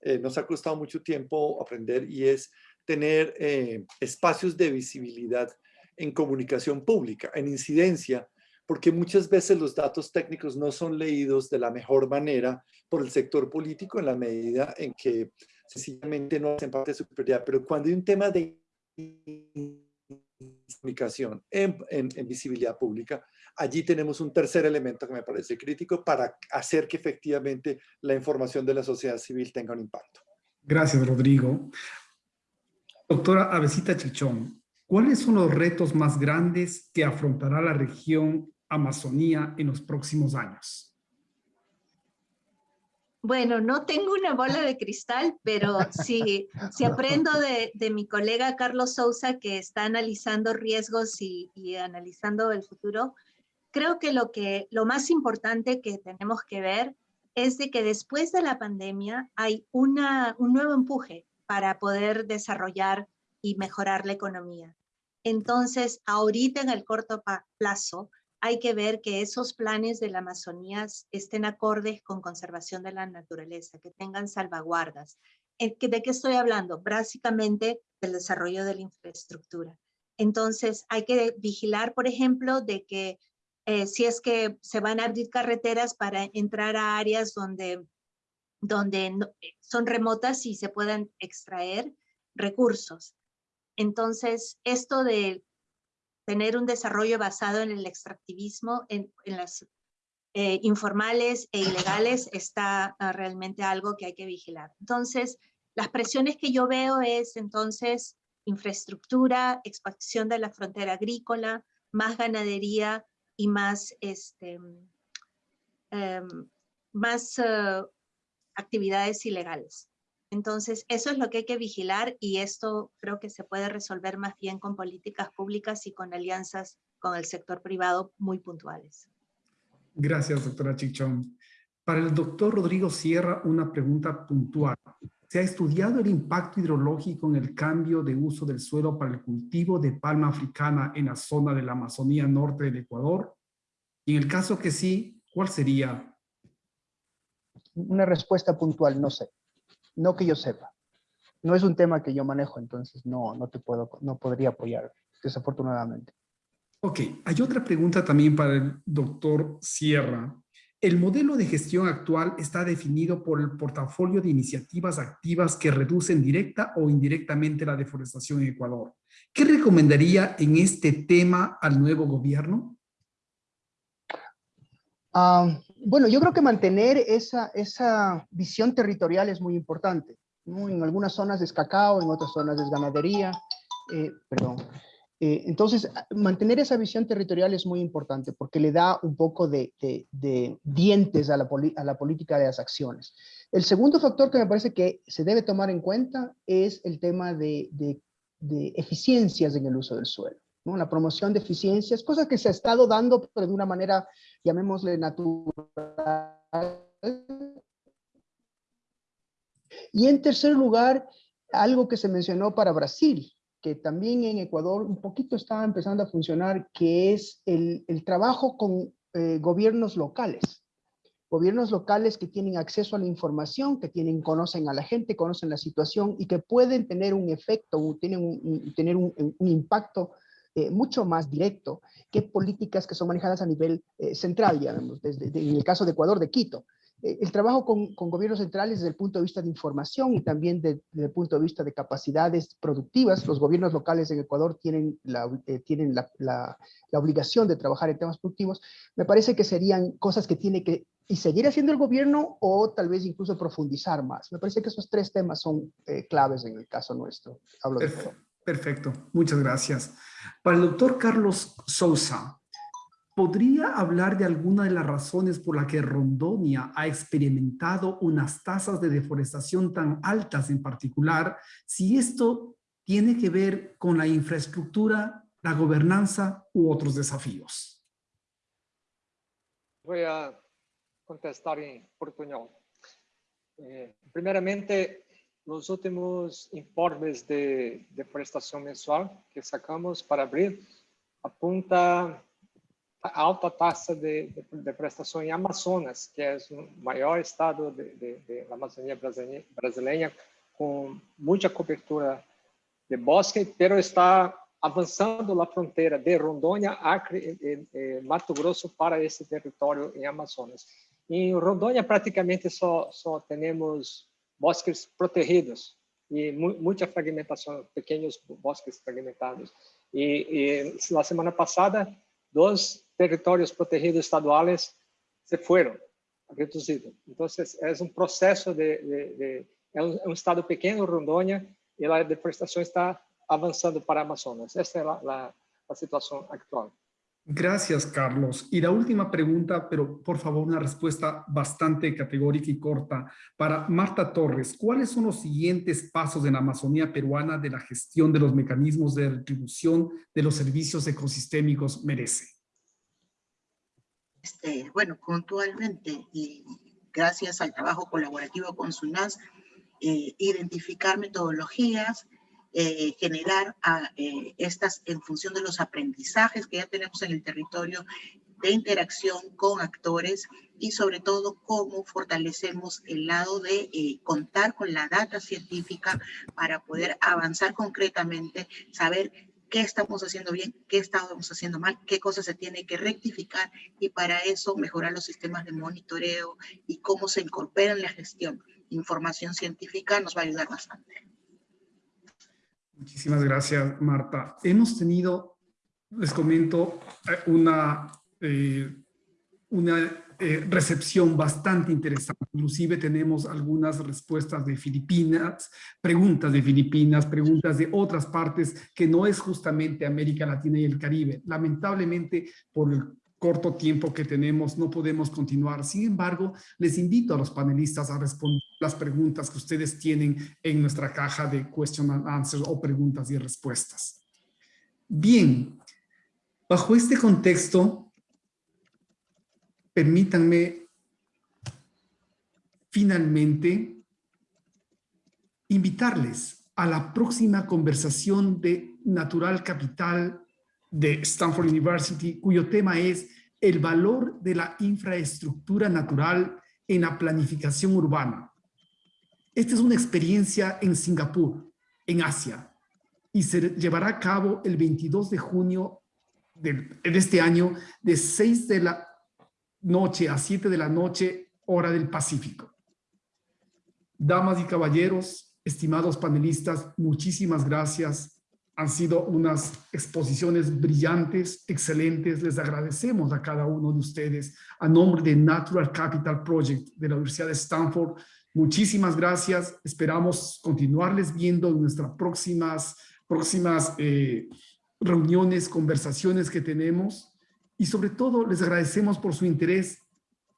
eh, nos ha costado mucho tiempo aprender y es tener eh, espacios de visibilidad en comunicación pública, en incidencia, porque muchas veces los datos técnicos no son leídos de la mejor manera por el sector político en la medida en que sencillamente no hacen parte de su prioridad. Pero cuando hay un tema de comunicación en, en, visibilidad pública, allí tenemos un tercer elemento que me parece crítico para hacer que efectivamente la información de la sociedad civil tenga un impacto. Gracias, Rodrigo. Doctora Avesita Chichón, ¿cuáles son los retos más grandes que afrontará la región Amazonía en los próximos años? Bueno, no tengo una bola de cristal, pero si, si aprendo de, de, mi colega Carlos Sousa, que está analizando riesgos y, y, analizando el futuro, creo que lo, que lo más importante que tenemos que ver es de que después de la pandemia hay una, un nuevo empuje para poder desarrollar y mejorar la economía. Entonces, ahorita en el corto plazo, hay que ver que esos planes de la Amazonía estén acordes con conservación de la naturaleza, que tengan salvaguardas. ¿De qué estoy hablando? Básicamente del desarrollo de la infraestructura. Entonces, hay que vigilar, por ejemplo, de que eh, si es que se van a abrir carreteras para entrar a áreas donde donde eh, son remotas y se puedan extraer recursos. Entonces, esto de tener un desarrollo basado en el extractivismo, en, las eh, informales e ilegales, está ah, realmente algo que hay que vigilar. Entonces, las presiones que yo veo es entonces infraestructura, expansión de la frontera agrícola, más ganadería y más, este, em, más ah, actividades ilegales. Entonces, eso es lo que hay que vigilar y esto creo que se puede resolver más bien con políticas públicas y con alianzas con el sector privado muy puntuales. Gracias, doctora Chichón. Para el doctor Rodrigo Sierra, una pregunta puntual. ¿Se ha estudiado el impacto hidrológico en el cambio de uso del suelo para el cultivo de palma africana en la zona de la Amazonía norte del Ecuador? Y en el caso que sí, ¿cuál sería una respuesta puntual, no sé. No que yo sepa. No es un tema que yo manejo, entonces no, no te puedo, no podría apoyar, desafortunadamente. Ok, hay otra pregunta también para el doctor Sierra. El modelo de gestión actual está definido por el portafolio de iniciativas activas que reducen directa o indirectamente la deforestación en Ecuador. ¿Qué recomendaría en este tema al nuevo gobierno? Ah, bueno, yo creo que mantener esa, esa visión territorial es muy importante. En algunas zonas es cacao, en otras zonas es ganadería, eh, perdón. Eh, entonces, mantener esa visión territorial es muy importante porque le da un poco de, dientes a la, a la, política de las acciones. El segundo factor que me parece que se debe tomar en cuenta es el tema de, eficiencias en el uso del suelo. ¿no? La promoción de eficiencias, cosas que se ha estado dando, pero de una manera llamémosle natural. Y en tercer lugar, algo que se mencionó para Brasil, que también en Ecuador un poquito está empezando a funcionar, que es el, el trabajo con eh, gobiernos locales. Gobiernos locales que tienen acceso a la información, que tienen, conocen a la gente, conocen la situación y que pueden tener un efecto, tienen tener un impacto eh, mucho más directo que políticas que son manejadas a nivel eh, central, digamos, desde, de, en el caso de Ecuador, de Quito. Eh, el trabajo con, con, gobiernos centrales desde el punto de vista de información y también de, desde el punto de vista de capacidades productivas. Los gobiernos locales en Ecuador tienen, la, eh, tienen la, la, la, obligación de trabajar en temas productivos. Me parece que serían cosas que tiene que y seguir haciendo el gobierno o tal vez incluso profundizar más. Me parece que esos tres temas son eh, claves en el caso nuestro. Hablo de Perfecto, muchas gracias. Para el doctor Carlos Sousa, ¿podría hablar de alguna de las razones por las que Rondonia ha experimentado unas tasas de deforestación tan altas en particular, si esto tiene que ver con la infraestructura, la gobernanza u otros desafíos? Voy a contestar en portuñol. Eh, primeramente, los últimos informes de deforestación mensual que sacamos para abril apunta a alta tasa de, deforestação em Amazonas, que é o maior estado da Amazônia brasileira, com muita cobertura de bosque, pero está avançando a fronteira de Rondônia, Acre e, e, Mato Grosso para esse território em Amazonas. Em Rondônia, praticamente só, só temos bosques protegidos e muita fragmentação, pequenos bosques fragmentados. E, e na semana passada, dos territórios protegidos estaduais se foram reduzidos. Então, é um processo de, de, de é, um, é um, estado pequeno, Rondônia, e a deforestação está avançando para Amazonas. Essa é a, a, a situação atual. Gracias, Carlos. Y la última pregunta, pero por favor una respuesta bastante categórica y corta. Para Marta Torres, ¿cuáles son los siguientes pasos en la Amazonía peruana de la gestión de los mecanismos de retribución de los servicios ecosistémicos merece? Este, bueno, puntualmente y gracias al trabajo colaborativo con SUNAS, eh, identificar metodologías, eh, generar a, eh, estas en función de los aprendizajes que ya tenemos en el territorio de interacción con actores y sobre todo cómo fortalecemos el lado de eh, contar con la data científica para poder avanzar concretamente, saber qué estamos haciendo bien, qué estamos haciendo mal, qué cosas se tiene que rectificar y para eso mejorar los sistemas de monitoreo y cómo se incorpora en la gestión. Información científica nos va a ayudar bastante. Muchísimas gracias, Marta. Hemos tenido, les comento, eh, una, eh, una eh, recepción bastante interesante. Inclusive tenemos algunas respuestas de Filipinas, preguntas de Filipinas, preguntas de otras partes que no es justamente América Latina y el Caribe. Lamentablemente, por el corto tiempo que tenemos, no podemos continuar. Sin embargo, les invito a los panelistas a responder las preguntas que ustedes tienen en nuestra caja de question and answers o preguntas y respuestas. Bien, bajo este contexto, permítanme finalmente invitarles a la próxima conversación de Natural Capital de Stanford University, cuyo tema es el valor de la infraestructura natural en la planificación urbana. Esta es una experiencia en Singapur, en Asia, y se llevará a cabo el 22 de junio de, este año de 6 de la noche a 7 de la noche, hora del Pacífico. Damas y caballeros, estimados panelistas, muchísimas gracias han sido unas exposiciones brillantes, excelentes. Les agradecemos a cada uno de ustedes a nombre de Natural Capital Project de la Universidad de Stanford. Muchísimas gracias. Esperamos continuarles viendo en nuestras próximas, próximas eh, reuniones, conversaciones que tenemos. Y sobre todo, les agradecemos por su interés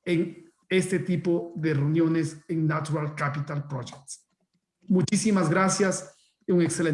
en este tipo de reuniones en Natural Capital Project. Muchísimas gracias y un excelente